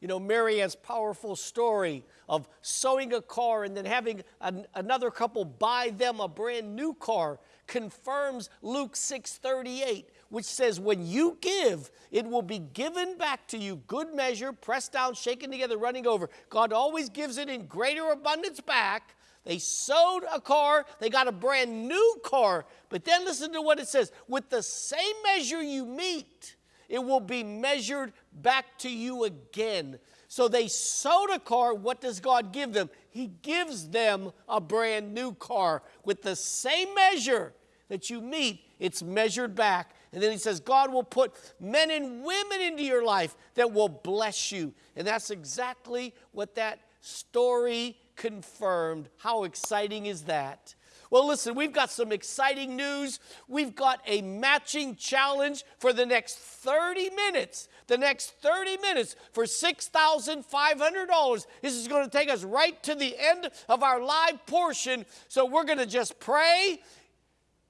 You know, Marianne's powerful story of sowing a car and then having an, another couple buy them a brand new car confirms Luke 6:38, which says, "When you give, it will be given back to you, good measure, pressed down, shaken together, running over." God always gives it in greater abundance back. They sowed a car, they got a brand new car. But then listen to what it says with the same measure you mete, it will be measured back to you again. So they sowed a car. What does God give them? He gives them a brand new car with the same measure that you mete, it's measured back. And then he says, God will put men and women into your life that will bless you. And that's exactly what that story confirmed. How exciting is that? Well, listen, we've got some exciting news. We've got a matching challenge for the next 30 minutes. The next 30 minutes for $6,500. This is going to take us right to the end of our live portion. So we're going to just pray.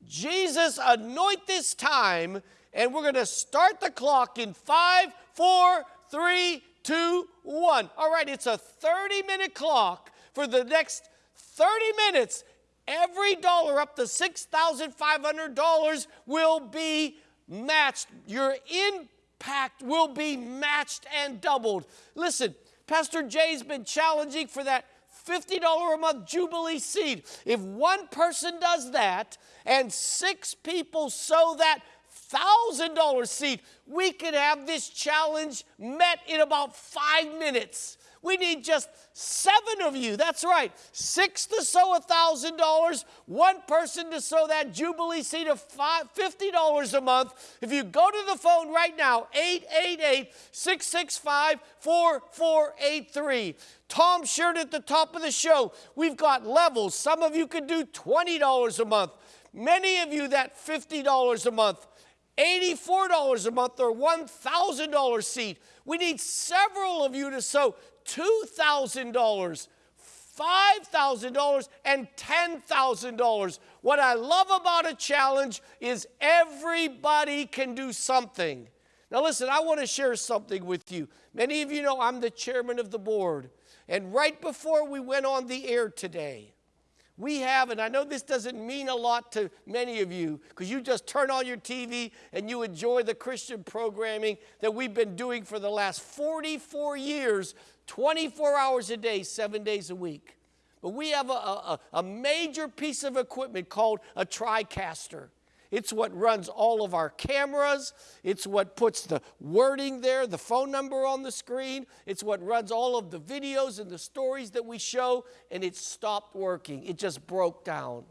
Jesus, anoint this time, and we're going to start the clock in five, four, three, two, one. All right, it's a 30 minute clock for the next 30 minutes. Every dollar up to $6,500 will be matched. Your will be matched and doubled. Listen, Pastor Jay's been challenging for that $50 a month Jubilee seed. If one person does that and six people sow that $1,000 seed, we could have this challenge met in about five minutes. We need just seven of you. That's right. Six to sow $1,000, one person to sow that Jubilee seed of five, $50 a month. If you go to the phone right now, 888 665 4483. Tom shared at the top of the show, we've got levels. Some of you could do $20 a month. Many of you, that $50 a month. $84 a month or $1,000 seed. We need several of you to sow $2,000, $5,000, and $10,000. What I love about a challenge is everybody can do something. Now, listen, I want to share something with you. Many of you know I'm the chairman of the board. And right before we went on the air today, we have, and I know this doesn't mean a lot to many of you because you just turn on your TV and you enjoy the Christian programming that we've been doing for the last 44 years, 24 hours a day, seven days a week. But we have a, a, a major piece of equipment called a TriCaster. It's what runs all of our cameras. It's what puts the wording there, the phone number on the screen. It's what runs all of the videos and the stories that we show, and it stopped working. It just broke down.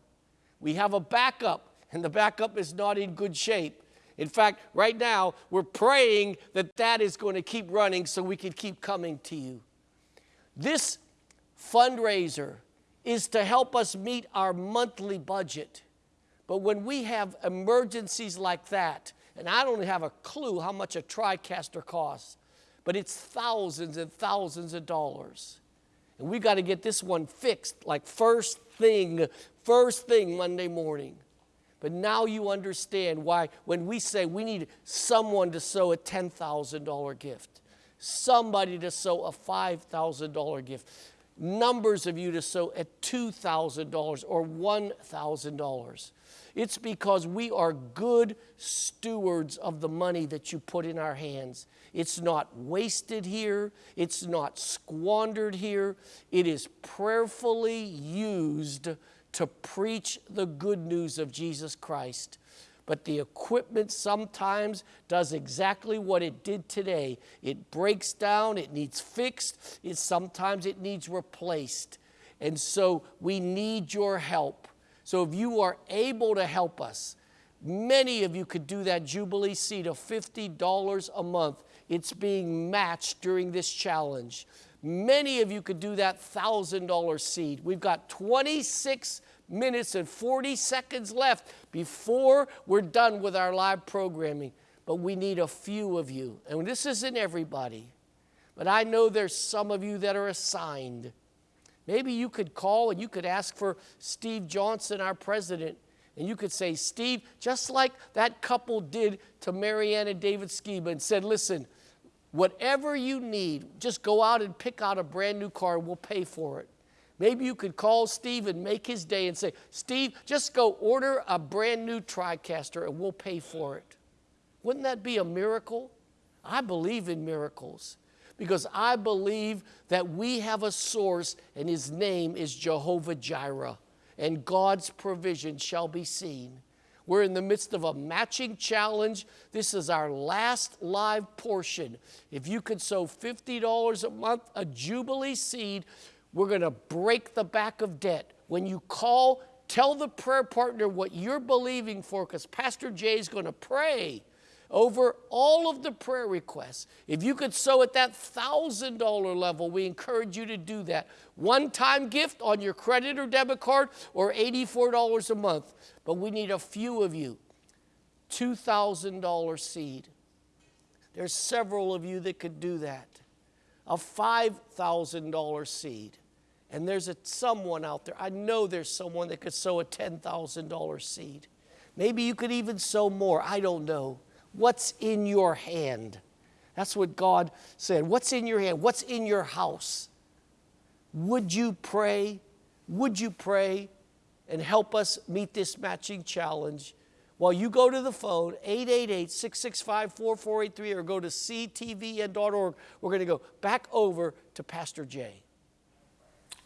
We have a backup, and the backup is not in good shape. In fact, right now, we're praying that that is going to keep running so we can keep coming to you. This fundraiser is to help us meet our monthly budget. But when we have emergencies like that, and I don't have a clue how much a TriCaster costs, but it's thousands and thousands of dollars. And we got to get this one fixed like first thing, first thing Monday morning. But now you understand why when we say we need someone to sow a $10,000 gift, somebody to sow a $5,000 gift, numbers of you to sow at $2,000 or $1,000. It's because we are good stewards of the money that you put in our hands. It's not wasted here, it's not squandered here. It is prayerfully used to preach the good news of Jesus Christ. But the equipment sometimes does exactly what it did today. It breaks down, it needs fixed, it, sometimes it needs replaced. And so we need your help. So if you are able to help us, many of you could do that Jubilee seed of $50 a month. It's being matched during this challenge. Many of you could do that $1,000 seed. We've got 26 minutes and 40 seconds left before we're done with our live programming. But we need a few of you. And this isn't everybody. But I know there's some of you that are assigned. Maybe you could call and you could ask for Steve Johnson, our president, and you could say, Steve, just like that couple did to Marianne and David Skiba and said, listen, whatever you need, just go out and pick out a brand new car and we'll pay for it. Maybe you could call Steve and make his day and say, Steve, just go order a brand new TriCaster and we'll pay for it. Wouldn't that be a miracle? I believe in miracles because I believe that we have a source and his name is Jehovah Jireh, and God's provision shall be seen. We're in the midst of a matching challenge. This is our last live portion. If you could sow $50 a month, a Jubilee seed, we're going to break the back of debt. When you call, tell the prayer partner what you're believing for because Pastor Jay is going to pray over all of the prayer requests. If you could sow at that $1,000 level, we encourage you to do that. One time gift on your credit or debit card or $84 a month. But we need a few of you. $2,000 seed. There's several of you that could do that. A $5,000 seed. And there's a, someone out there, I know there's someone that could sow a $10,000 seed. Maybe you could even sow more. I don't know. What's in your hand? That's what God said. What's in your hand? What's in your house? Would you pray? Would you pray and help us meet this matching challenge? While you go to the phone, 888 665 4483, or go to ctvn.org, we're going to go back over to Pastor Jay.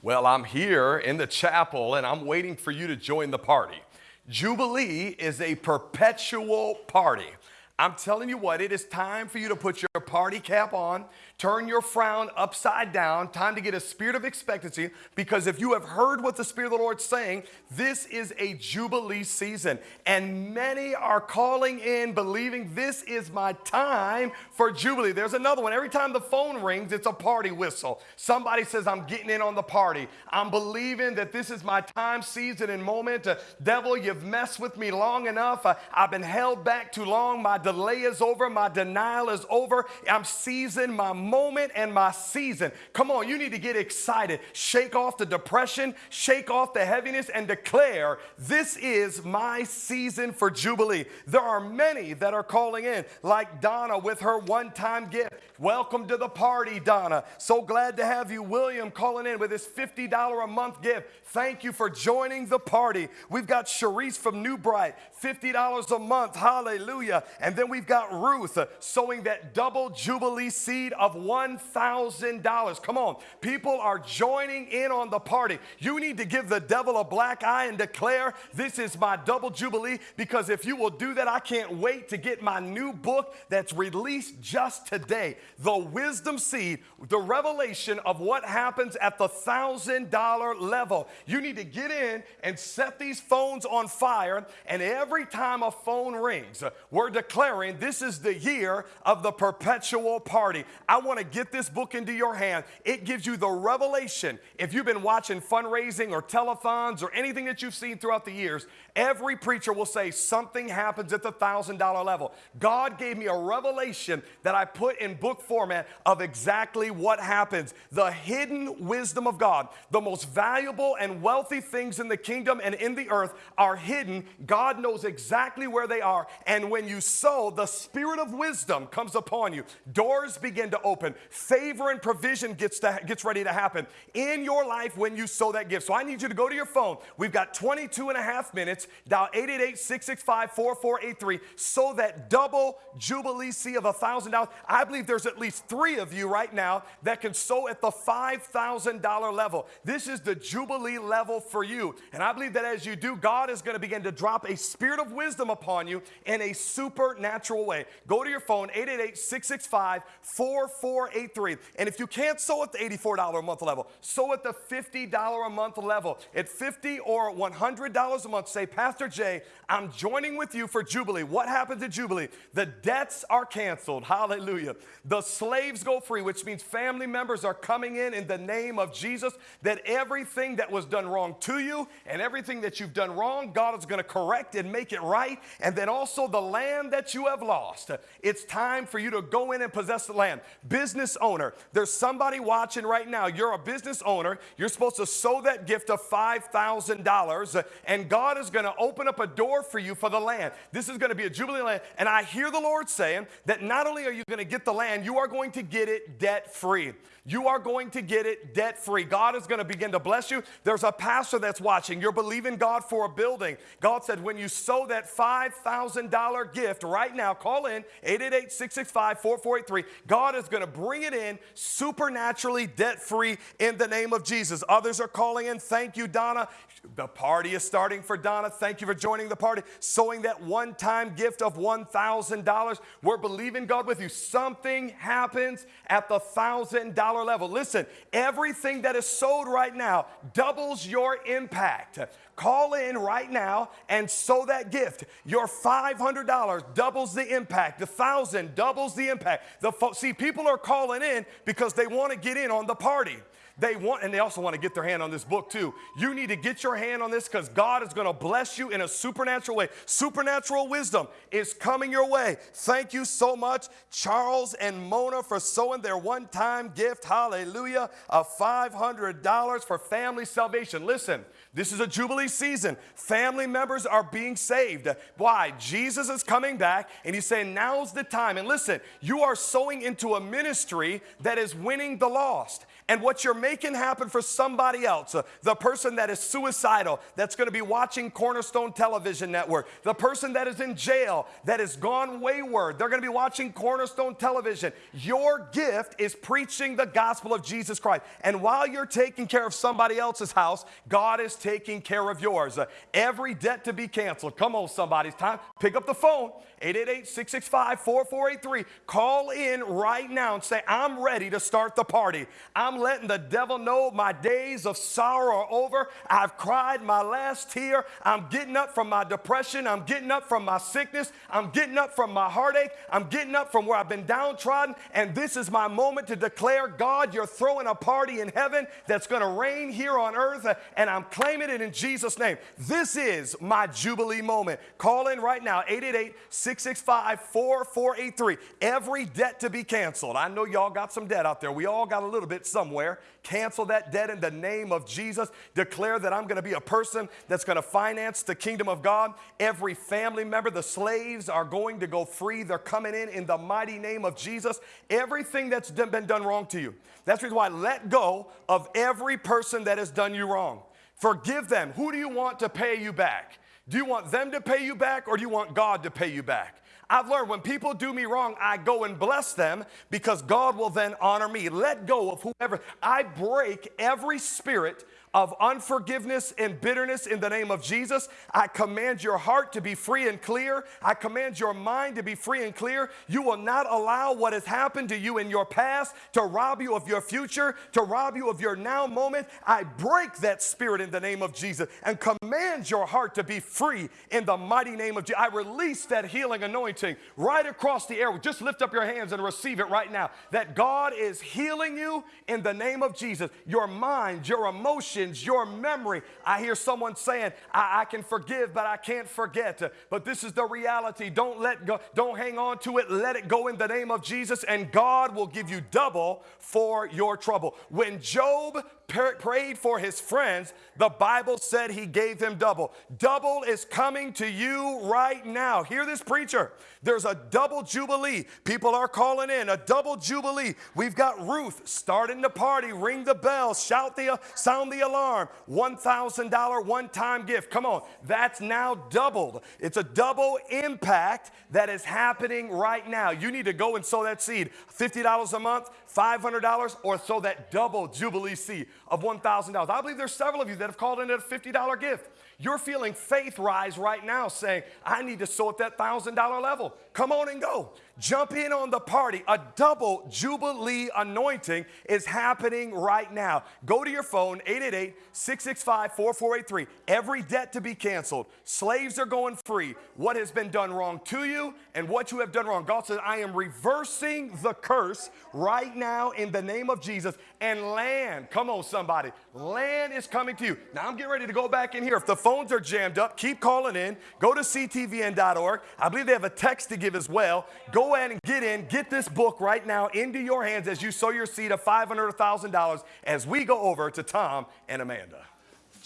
Well, I'm here in the chapel and I'm waiting for you to join the party. Jubilee is a perpetual party. I'm telling you what, it is time for you to put your party cap on, turn your frown upside down, time to get a spirit of expectancy because if you have heard what the Spirit of the Lord's saying, this is a Jubilee season. And many are calling in believing this is my time for Jubilee. There's another one. Every time the phone rings, it's a party whistle. Somebody says, I'm getting in on the party. I'm believing that this is my time, season, and moment. Uh, devil, you've messed with me long enough. Uh, I've been held back too long. My delay is over. My denial is over. I'm seizing my moment and my season. Come on, you need to get excited. Shake off the depression, shake off the heaviness, and declare, This is my season for Jubilee. There are many that are calling in, like Donna with her one time gift. Welcome to the party, Donna. So glad to have you. William calling in with his $50 a month gift. Thank you for joining the party. We've got Sharice from New Bright, $50 a month. Hallelujah. And then we've got Ruth sowing that double Jubilee seed of $1,000. Come on. People are joining in on the party. You need to give the devil a black eye and declare, This is my double Jubilee, because if you will do that, I can't wait to get my new book that's released just today. The Wisdom Seed, the revelation of what happens at the $1,000 level. You need to get in and set these phones on fire, and every time a phone rings, we're declaring this is the year of the perpetual party. I want to get this book into your hand. It gives you the revelation. If you've been watching fundraising or telethons or anything that you've seen throughout the years, every preacher will say something happens at the $1,000 level. God gave me a revelation that I put in book format of exactly what happens. The hidden wisdom of God, the most valuable and wealthy things in the kingdom and in the earth are hidden. God knows exactly where they are. And when you sow, the spirit of wisdom comes upon you. Doors begin to open. Favor and provision gets, to, gets ready to happen in your life when you sow that gift. So I need you to go to your phone. We've got 22 and a half minutes. Dial 888 665 4483. Sow that double Jubilee seed of $1,000. I believe there's at least three of you right now that can sow at the $5,000 level. This is the Jubilee level for you. And I believe that as you do, God is going to begin to drop a spirit of wisdom upon you in a supernatural way. Go to your phone, 888 665 4483. And if you can't sow at the $84 a month level, sow at the $50 a month level. At 50 or $100 a month, say, Pastor Jay, I'm joining with you for Jubilee. What happens at Jubilee? The debts are canceled. Hallelujah. The slaves go free, which means family members are coming in in the name of Jesus. That everything that was done wrong to you and everything that you've done wrong, God is going to correct and make it right. And then also the land that you have lost. It's time for you to go in and possess the land. Business owner, there's somebody watching right now. You're a business owner. You're supposed to sow that gift of $5,000, and God is going to open up a door for you for the land. This is going to be a Jubilee land. And I hear the Lord saying that not only are you going to get the land, you are going to get it debt free. You are going to get it debt free. God is going to begin to bless you. There's a pastor that's watching. You're believing God for a building. God said, when you sow that $5,000 gift right now, call in 888 665 4483. God is going to bring it in supernaturally debt free in the name of Jesus. Others are calling in. Thank you, Donna. The party is starting for Donna. Thank you for joining the party. Sowing that one time gift of $1,000. We're believing God with you. Something happens at the $1,000 level. Listen, everything that is sold right now doubles your impact. Call in right now and sow that gift. Your $500 doubles the impact. The 1000 doubles the impact. The See, people are calling in because they want to get in on the party. They want, and they also want to get their hand on this book too. You need to get your hand on this because God is going to bless you in a supernatural way. Supernatural wisdom is coming your way. Thank you so much, Charles and Mona, for sowing their one time gift. Hallelujah. Of $500 for family salvation. Listen, this is a Jubilee season. Family members are being saved. Why? Jesus is coming back and he's saying, now's the time. And listen, you are sowing into a ministry that is winning the lost. And what you're making happen for somebody else, uh, the person that is suicidal, that's going to be watching Cornerstone Television Network, the person that is in jail, that has gone wayward, they're going to be watching Cornerstone Television. Your gift is preaching the gospel of Jesus Christ. And while you're taking care of somebody else's house, God is taking care of yours. Uh, every debt to be canceled. Come on, somebody's time. Pick up the phone. 888-665-4483. Call in right now and say, I'm ready to start the party. I'm letting the devil know my days of sorrow are over. I've cried my last tear. I'm getting up from my depression. I'm getting up from my sickness. I'm getting up from my heartache. I'm getting up from where I've been downtrodden. And this is my moment to declare, God, you're throwing a party in heaven that's going to reign here on earth. And I'm claiming it in Jesus' name. This is my Jubilee moment. Call in right now, 888 665 4483. Every debt to be canceled. I know y'all got some debt out there. We all got a little bit somewhere. Cancel that debt in the name of Jesus. Declare that I'm going to be a person that's going to finance the kingdom of God. Every family member, the slaves are going to go free. They're coming in in the mighty name of Jesus. Everything that's been done wrong to you. That's the reason why let go of every person that has done you wrong. Forgive them. Who do you want to pay you back? Do you want them to pay you back or do you want God to pay you back? I've learned when people do me wrong, I go and bless them because God will then honor me. Let go of whoever. I break every spirit of unforgiveness and bitterness in the name of Jesus. I command your heart to be free and clear. I command your mind to be free and clear. You will not allow what has happened to you in your past to rob you of your future, to rob you of your now moment. I break that spirit in the name of Jesus and command your heart to be free in the mighty name of Jesus. I release that healing anointing right across the air. Just lift up your hands and receive it right now. That God is healing you in the name of Jesus. Your mind, your emotions, your memory. I hear someone saying, I, I can forgive, but I can't forget. But this is the reality. Don't let go, don't hang on to it. Let it go in the name of Jesus, and God will give you double for your trouble. When Job prayed for his friends, the Bible said he gave him double. Double is coming to you right now. Hear this, preacher. There's a double jubilee. People are calling in a double jubilee. We've got Ruth starting the party. Ring the bell, shout the, sound the alarm. $1,000 one-time gift. Come on, that's now doubled. It's a double impact that is happening right now. You need to go and sow that seed. $50 a month, $500, or sow that double jubilee seed of $1,000. I believe there's several of you that have called in at a $50 gift. You're feeling faith rise right now saying, I need to sow at that $1,000 level. Come on and go. Jump in on the party. A double Jubilee anointing is happening right now. Go to your phone, 888 665 4483. Every debt to be canceled. Slaves are going free. What has been done wrong to you and what you have done wrong. God says, I am reversing the curse right now in the name of Jesus. And land, come on, somebody. Land is coming to you. Now I'm getting ready to go back in here. If the phones are jammed up, keep calling in. Go to ctvn.org. I believe they have a text to give as well. Go ahead and get in. Get this book right now into your hands as you sow your seed of $500 or $1,000 as we go over to Tom and Amanda.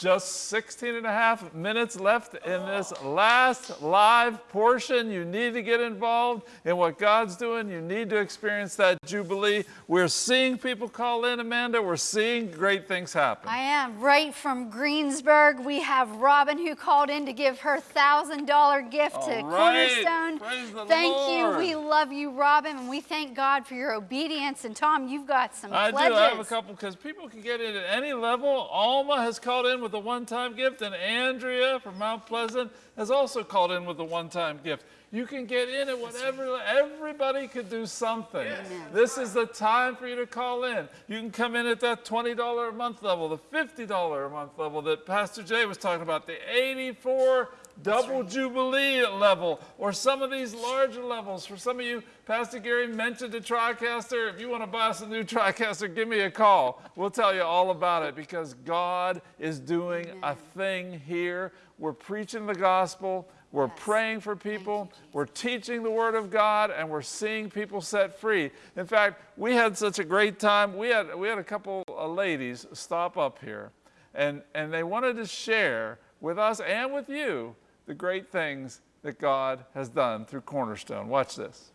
Just 16 and a half minutes left in this last live portion. You need to get involved in what God's doing. You need to experience that Jubilee. We're seeing people call in, Amanda. We're seeing great things happen. I am. Right from Greensburg, we have Robin who called in to give her $1,000 gift to All right. Cornerstone. Thank Lord. you. We love you, Robin, and we thank God for your obedience. And Tom, you've got some I pledges. do. I have a couple because people can get in at any level. Alma has called in with a one time gift, and Andrea from Mount Pleasant has also called in with a one time gift. You can get in at whatever, everybody could do something. This is the time for you to call in. You can come in at that $20 a month level, the $50 a month level that Pastor Jay was talking about, the 84 double jubilee level, or some of these larger levels. For some of you, Pastor Gary mentioned a TriCaster. If you want to buy us a new TriCaster, give me a call. We'll tell you all about it because God is doing a thing here. We're preaching the gospel. We're praying for people, we're teaching the Word of God, and we're seeing people set free. In fact, we had such a great time. We had, we had a couple of ladies stop up here, and, and they wanted to share with us and with you the great things that God has done through Cornerstone. Watch this.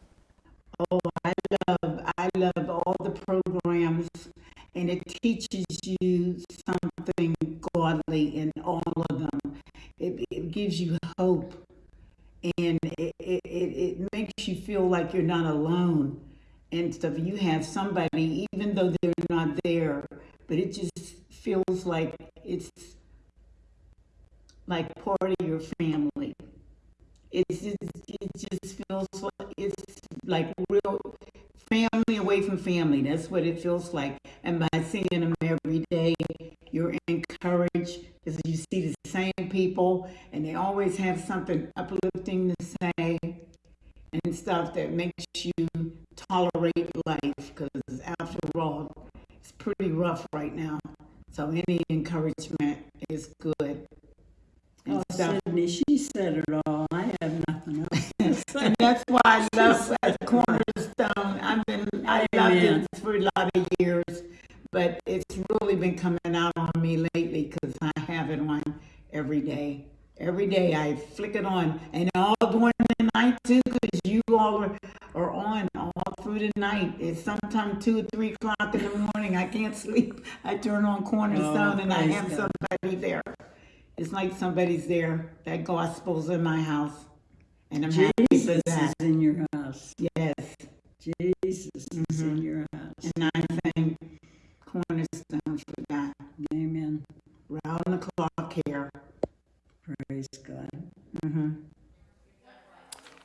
Oh, I love, I love all the programs, and it teaches you something godly in all of them. It, it gives you hope, and it, it, it makes you feel like you're not alone and stuff. You have somebody, even though they're not there, but it just feels like it's like part of your family. It's just, it just feels like it's like real family away from family. That's what it feels like. And by seeing them every day, you're encouraged because you see the same people and they always have something uplifting to say and stuff that makes you tolerate life because after all, it's pretty rough right now. So any encouragement is good. And Oh, stuff. Sydney, she said it all. I have nothing else. [LAUGHS] And that's why I love Cornerstone. I've been, I loved Amen. it for a lot of years, but it's really been coming out on me lately because I have it on every day. Every day I flick it on, and all during the night too, because you all are, are on all through the night. It's sometimes two or three o'clock in the morning. I can't [LAUGHS] sleep. I turn on Cornerstone, Oh, and I have God. somebody there. It's like somebody's there. That gospel's in my house, and I'm happy for Jesus that. is in your house. Yes, Jesus is in mm-hmm. your house. and I thank Cornerstone for that. Amen. Round the clock here. Praise God. Mm-hmm.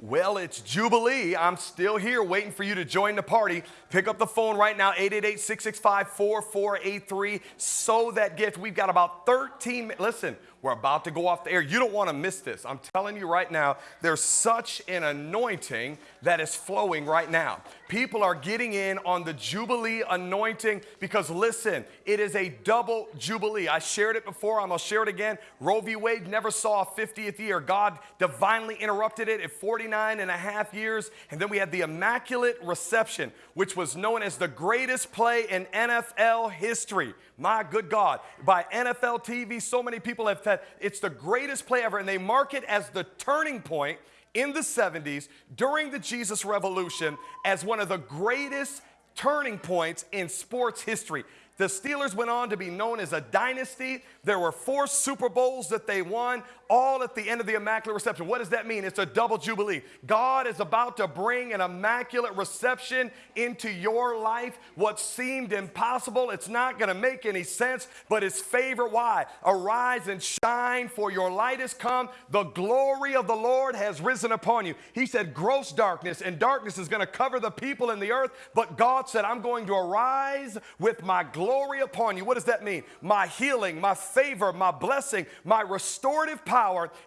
Well, it's Jubilee. I'm still here waiting for you to join the party. Pick up the phone right now, 888 665 4483. Sow that gift. We've got about 13 minutes. Listen, we're about to go off the air. You don't want to miss this. I'm telling you right now, there's such an anointing that is flowing right now. People are getting in on the Jubilee anointing because, listen, it is a double Jubilee. I shared it before, I'm going to share it again. Roe v. Wade never saw a 50th year. God divinely interrupted it at 49 and a half years. And then we had the Immaculate Reception, which was known as the greatest play in NFL history. My good God. By NFL TV, so many people have said it's the greatest play ever, and they mark it as the turning point in the 70s during the Jesus Revolution as one of the greatest turning points in sports history. The Steelers went on to be known as a dynasty. There were four Super Bowls that they won, all at the end of the Immaculate Reception. What does that mean? It's a double jubilee. God is about to bring an immaculate reception into your life. What seemed impossible, it's not going to make any sense, but His favor, why? Arise and shine, for your light has come. The glory of the Lord has risen upon you. He said, gross darkness, and darkness is going to cover the people in the earth, but God said, I'm going to arise with my glory upon you. What does that mean? My healing, my favor, my blessing, my restorative power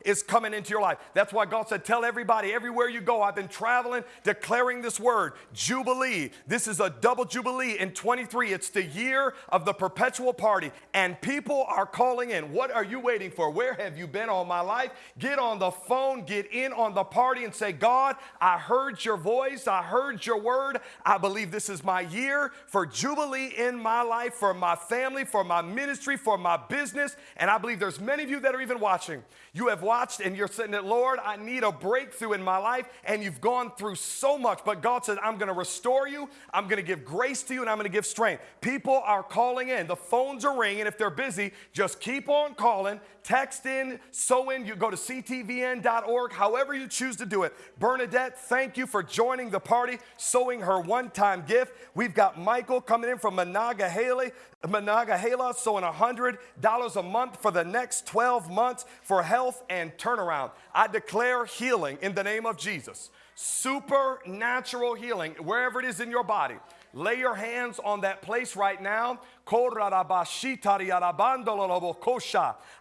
is coming into your life. That's why God said, Tell everybody, everywhere you go, I've been traveling, declaring this word Jubilee. This is a double Jubilee in 23. It's the year of the perpetual party, and people are calling in. What are you waiting for? Where have you been all my life? Get on the phone, get in on the party, and say, God, I heard your voice, I heard your word. I believe this is my year for Jubilee in my life, for my family, for my ministry, for my business. And I believe there's many of you that are even watching. You have watched and you're sitting that, Lord, I need a breakthrough in my life. And you've gone through so much, but God said, I'm going to restore you. I'm going to give grace to you and I'm going to give strength. People are calling in. The phones are ringing. If they're busy, just keep on calling. Text in, sow in. You go to ctvn.org, however you choose to do it. Bernadette, thank you for joining the party, sowing her one time gift. We've got Michael coming in from Haley. Monongahela sowing $100 a month for the next 12 months for health and turnaround. I declare healing in the name of Jesus. Supernatural healing, wherever it is in your body. Lay your hands on that place right now.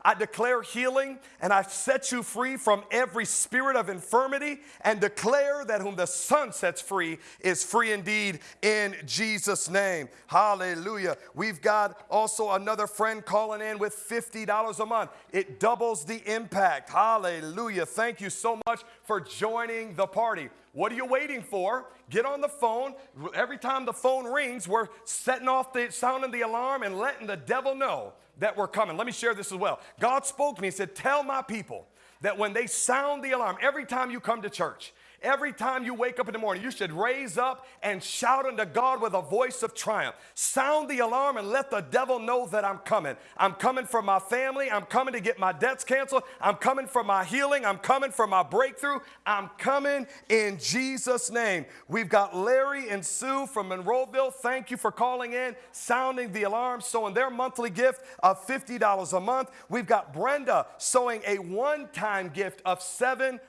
I declare healing and I set you free from every spirit of infirmity and declare that whom the Son sets free is free indeed in Jesus' name. Hallelujah. We've got also another friend calling in with $50 a month. It doubles the impact. Hallelujah. Thank you so much for joining the party. What are you waiting for? Get on the phone. Every time the phone rings, we're setting off the sounding the alarm and letting the devil know that we're coming. Let me share this as well. God spoke to me and said, Tell my people that when they sound the alarm, every time you come to church, Every time you wake up in the morning, you should raise up and shout unto God with a voice of triumph. Sound the alarm and let the devil know that I'm coming. I'm coming for my family. I'm coming to get my debts canceled. I'm coming for my healing. I'm coming for my breakthrough. I'm coming in Jesus' name. We've got Larry and Sue from Monroeville. Thank you for calling in, sounding the alarm, sowing their monthly gift of $50 a month. We've got Brenda sowing a one time gift of $700.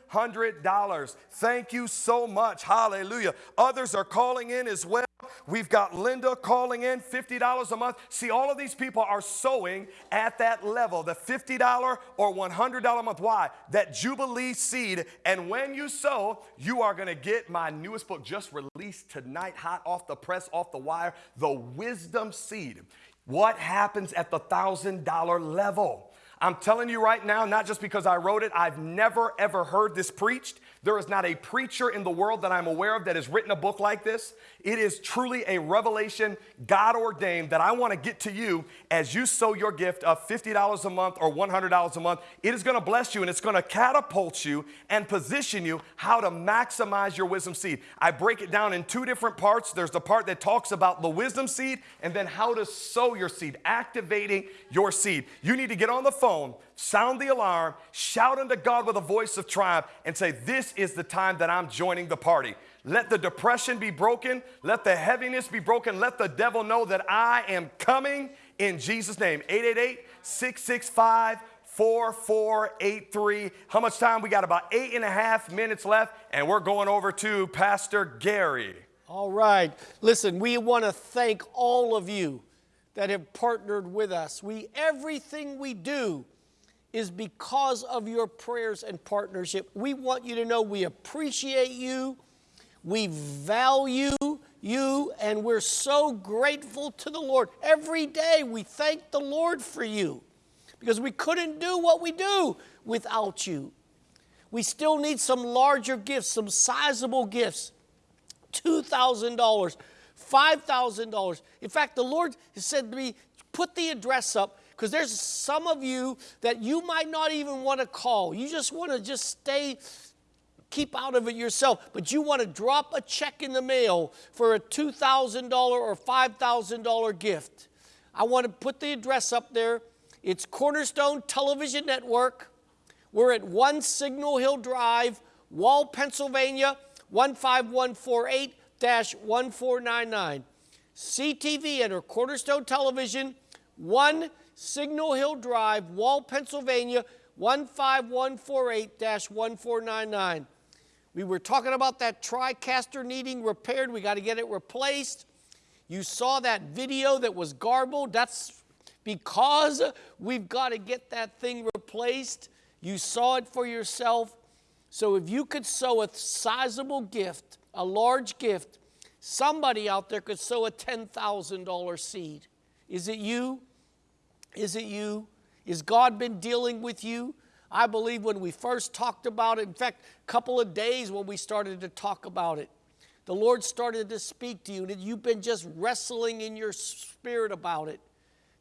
Thank you so much. Hallelujah. Others are calling in as well. We've got Linda calling in $50 a month. See, all of these people are sowing at that level, the $50 or $100 a month. Why? That Jubilee seed. And when you sow, you are going to get my newest book just released tonight, hot off the press, off the wire, The Wisdom Seed. What happens at the $1,000 level? I'm telling you right now, not just because I wrote it, I've never ever heard this preached. There is not a preacher in the world that I'm aware of that has written a book like this. It is truly a revelation, God ordained, that I want to get to you as you sow your gift of $50 a month or $100 a month. It is going to bless you and it's going to catapult you and position you how to maximize your wisdom seed. I break it down in two different parts. There's the part that talks about the wisdom seed and then how to sow your seed, activating your seed. You need to get on the phone sound the alarm, shout unto God with a voice of triumph, and say, This is the time that I'm joining the party. Let the depression be broken. Let the heaviness be broken. Let the devil know that I am coming in Jesus' name. 888 665 4483. How much time? We got about eight and a half minutes left, and we're going over to Pastor Gary. All right. Listen, we want to thank all of you that have partnered with us. We everything we do is because of your prayers and partnership. We want you to know we appreciate you. We value you and we're so grateful to the Lord. Every day we thank the Lord for you because we couldn't do what we do without you. We still need some larger gifts, some sizable gifts. $2,000, $5,000. In fact, the Lord said to me, put the address up because there's some of you that you might not even want to call. You just want to just stay keep out of it yourself, but you want to drop a check in the mail for a $2,000 or $5,000 gift. I want to put the address up there. It's Cornerstone Television Network. We're at 1 Signal Hill Drive, Wall, Pennsylvania, 15148 1499. CTV and or Cornerstone Television, 1 Signal Hill Drive, Wall, Pennsylvania, 15148 1499. We were talking about that TriCaster needing repaired. We got to get it replaced. You saw that video that was garbled. That's because we've got to get that thing replaced. You saw it for yourself. So if you could sow a sizable gift, a large gift, somebody out there could sow a $10,000 seed. Is it you? Is it you? Is God been dealing with you? I believe when we first talked about it, in fact, a couple of days when we started to talk about it, the Lord started to speak to you, and you've been just wrestling in your spirit about it.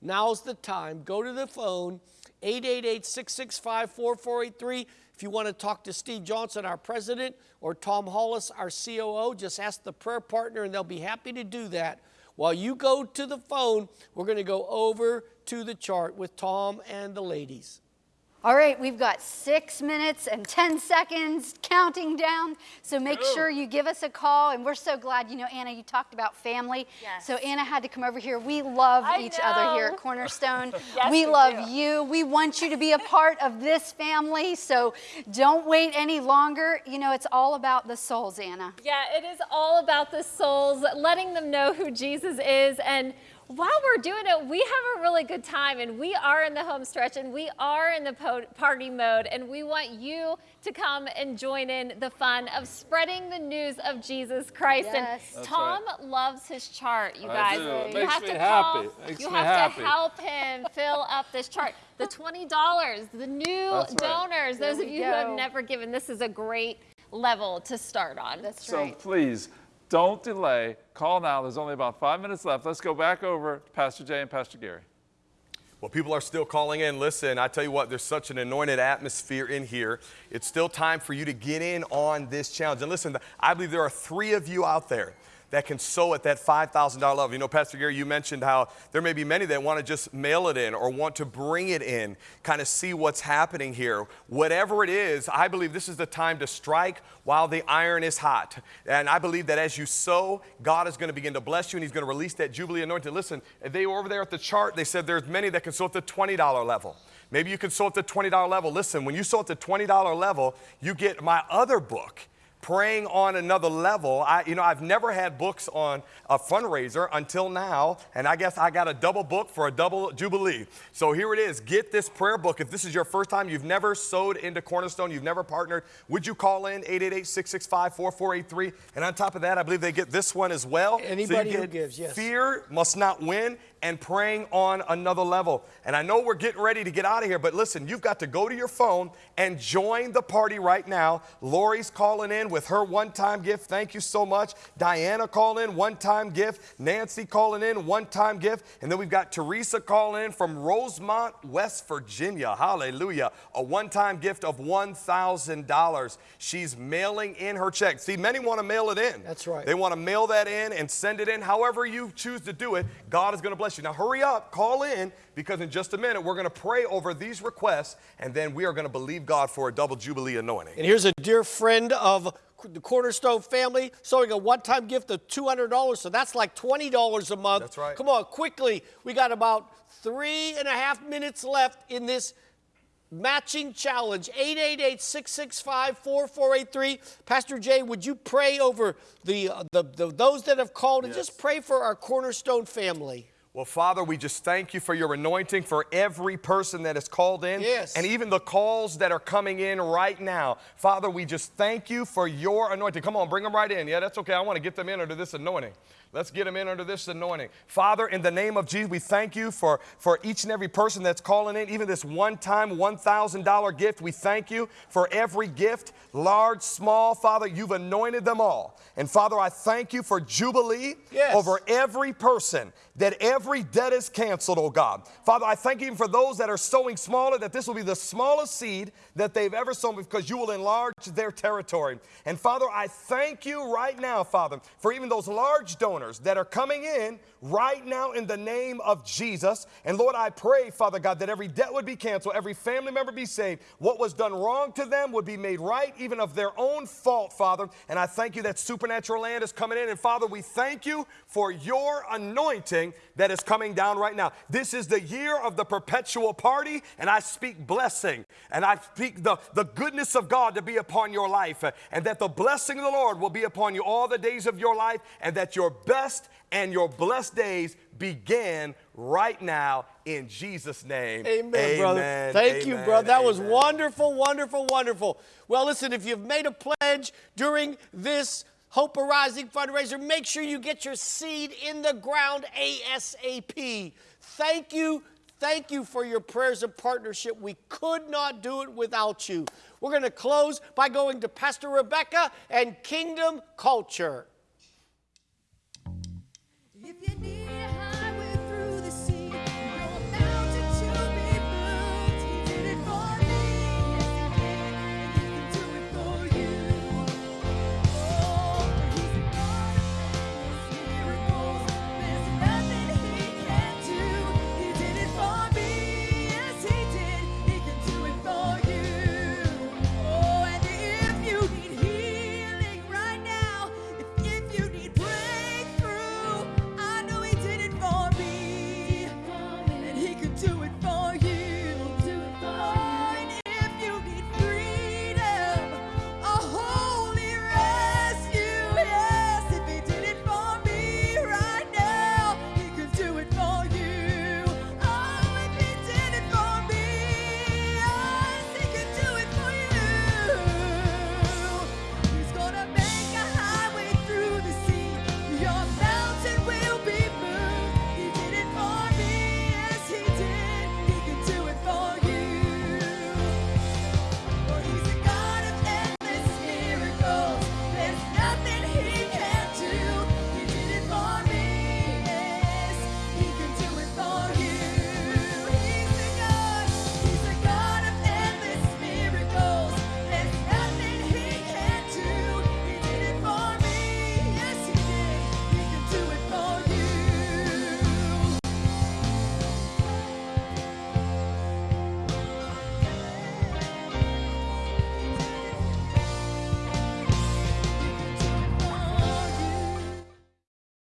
Now's the time. Go to the phone, 888 665 4483. If you want to talk to Steve Johnson, our president, or Tom Hollis, our COO, just ask the prayer partner, and they'll be happy to do that. While you go to the phone, we're going to go over to the chart with Tom and the ladies. All right, we've got six minutes and 10 seconds counting down. So make sure you give us a call. And we're so glad, you know, Anna, you talked about family. Yes. So Anna had to come over here. We love I each other here at Cornerstone. [LAUGHS] Yes, we we love do. you. We want you to be a part of this family. So don't wait any longer. You know, it's all about the souls, Anna. Yeah, it is all about the souls, letting them know who Jesus is. And while we're doing it, we have a really good time and we are in the home stretch and we are in the po- party mode. And we want you to come and join in the fun of spreading the news of Jesus Christ. Yes. And That's Tom loves his chart, you guys. do. It You makes have me to happy. call, It makes you me have happy. to help him fill up this chart. The [LAUGHS] $20, the new That's right. donors, There those of we you who have never given, this is a great level to start on. That's So right. please, don't delay. Call now. There's only about five minutes left. Let's go back over to Pastor Jay and Pastor Gary. Well, people are still calling in. Listen, I tell you what, there's such an anointed atmosphere in here. It's still time for you to get in on this challenge. And listen, I believe there are three of you out there that can sow at that $5,000 level. You know, Pastor Gary, you mentioned how there may be many that want to just mail it in or want to bring it in, kind of see what's happening here. Whatever it is, I believe this is the time to strike while the iron is hot. And I believe that as you sow, God is going to begin to bless you and He's going to release that Jubilee anointing. Listen, they were over there at the chart, they said there's many that can sow at the $20 level. Maybe you can sow at the $20 level. Listen, when you sow at the $20 level, you get my other book praying on another level. I, you know, I've never had books on a fundraiser until now, and I guess I got a double book for a double jubilee. So here it is. Get this prayer book. If this is your first time, you've never sowed into Cornerstone, you've never partnered, would you call in 888-665-4483? And on top of that, I believe they get this one as well. So Anybody who gives, yes. Fear must not win and praying on another level. And I know we're getting ready to get out of here, but listen, you've got to go to your phone and join the party right now. Lori's calling in with her one time gift. Thank you so much. Diana calling in, one time gift. Nancy calling in, one time gift. And then we've got Teresa calling in from Rosemont, West Virginia. Hallelujah. A one time gift of $1,000. She's mailing in her check. See, many want to mail it in. That's right. They want to mail that in and send it in. However, you choose to do it, God is going to bless you. Now, hurry up, call in, because in just a minute, we're going to pray over these requests, and then we are going to believe God for a double Jubilee anointing. And here's a dear friend of the Cornerstone family sowing a one-time gift of $200. So that's like $20 a month. That's right. Come on, quickly. We got about three and a half minutes left in this matching challenge. 888-665-4483. Pastor Jay, would you pray over the, uh, the, the those that have called and just pray for our Cornerstone family? Well, Father, we just thank you for your anointing for every person that is called in. Yes. And even the calls that are coming in right now. Father, we just thank you for your anointing. Come on, bring them right in. Yeah, that's okay. I want to get them in under this anointing. Let's get them in under this anointing. Father, in the name of Jesus, we thank you for, for each and every person that's calling in, even this one time $1,000 gift. We thank you for every gift, large, small. Father, you've anointed them all. And Father, I thank you for Jubilee Yes. over every person, that every debt is canceled, oh God. Father, I thank you for those that are sowing smaller, that this will be the smallest seed that they've ever sown because you will enlarge their territory. And Father, I thank you right now, Father, for even those large donors that are coming in right now in the name of Jesus. And Lord, I pray, Father God, that every debt would be canceled, every family member be saved. What was done wrong to them would be made right, even of their own fault, Father. And I thank you that supernatural land is coming in. And Father, we thank you for your anointing that is coming down right now. This is the year of the perpetual party, and I speak blessing and I speak the, the goodness of God to be upon your life, and that the blessing of the Lord will be upon you all the days of your life, and that your best and your blessed days begin right now in Jesus' name. Amen, brother. Thank you, brother. That was wonderful, wonderful, wonderful. Well, listen, if you've made a pledge during this Hope Arising fundraiser, make sure you get your seed in the ground ASAP. Thank you. Thank you for your prayers and partnership. We could not do it without you. We're going to close by going to Pastor Rebecca and Kingdom Culture.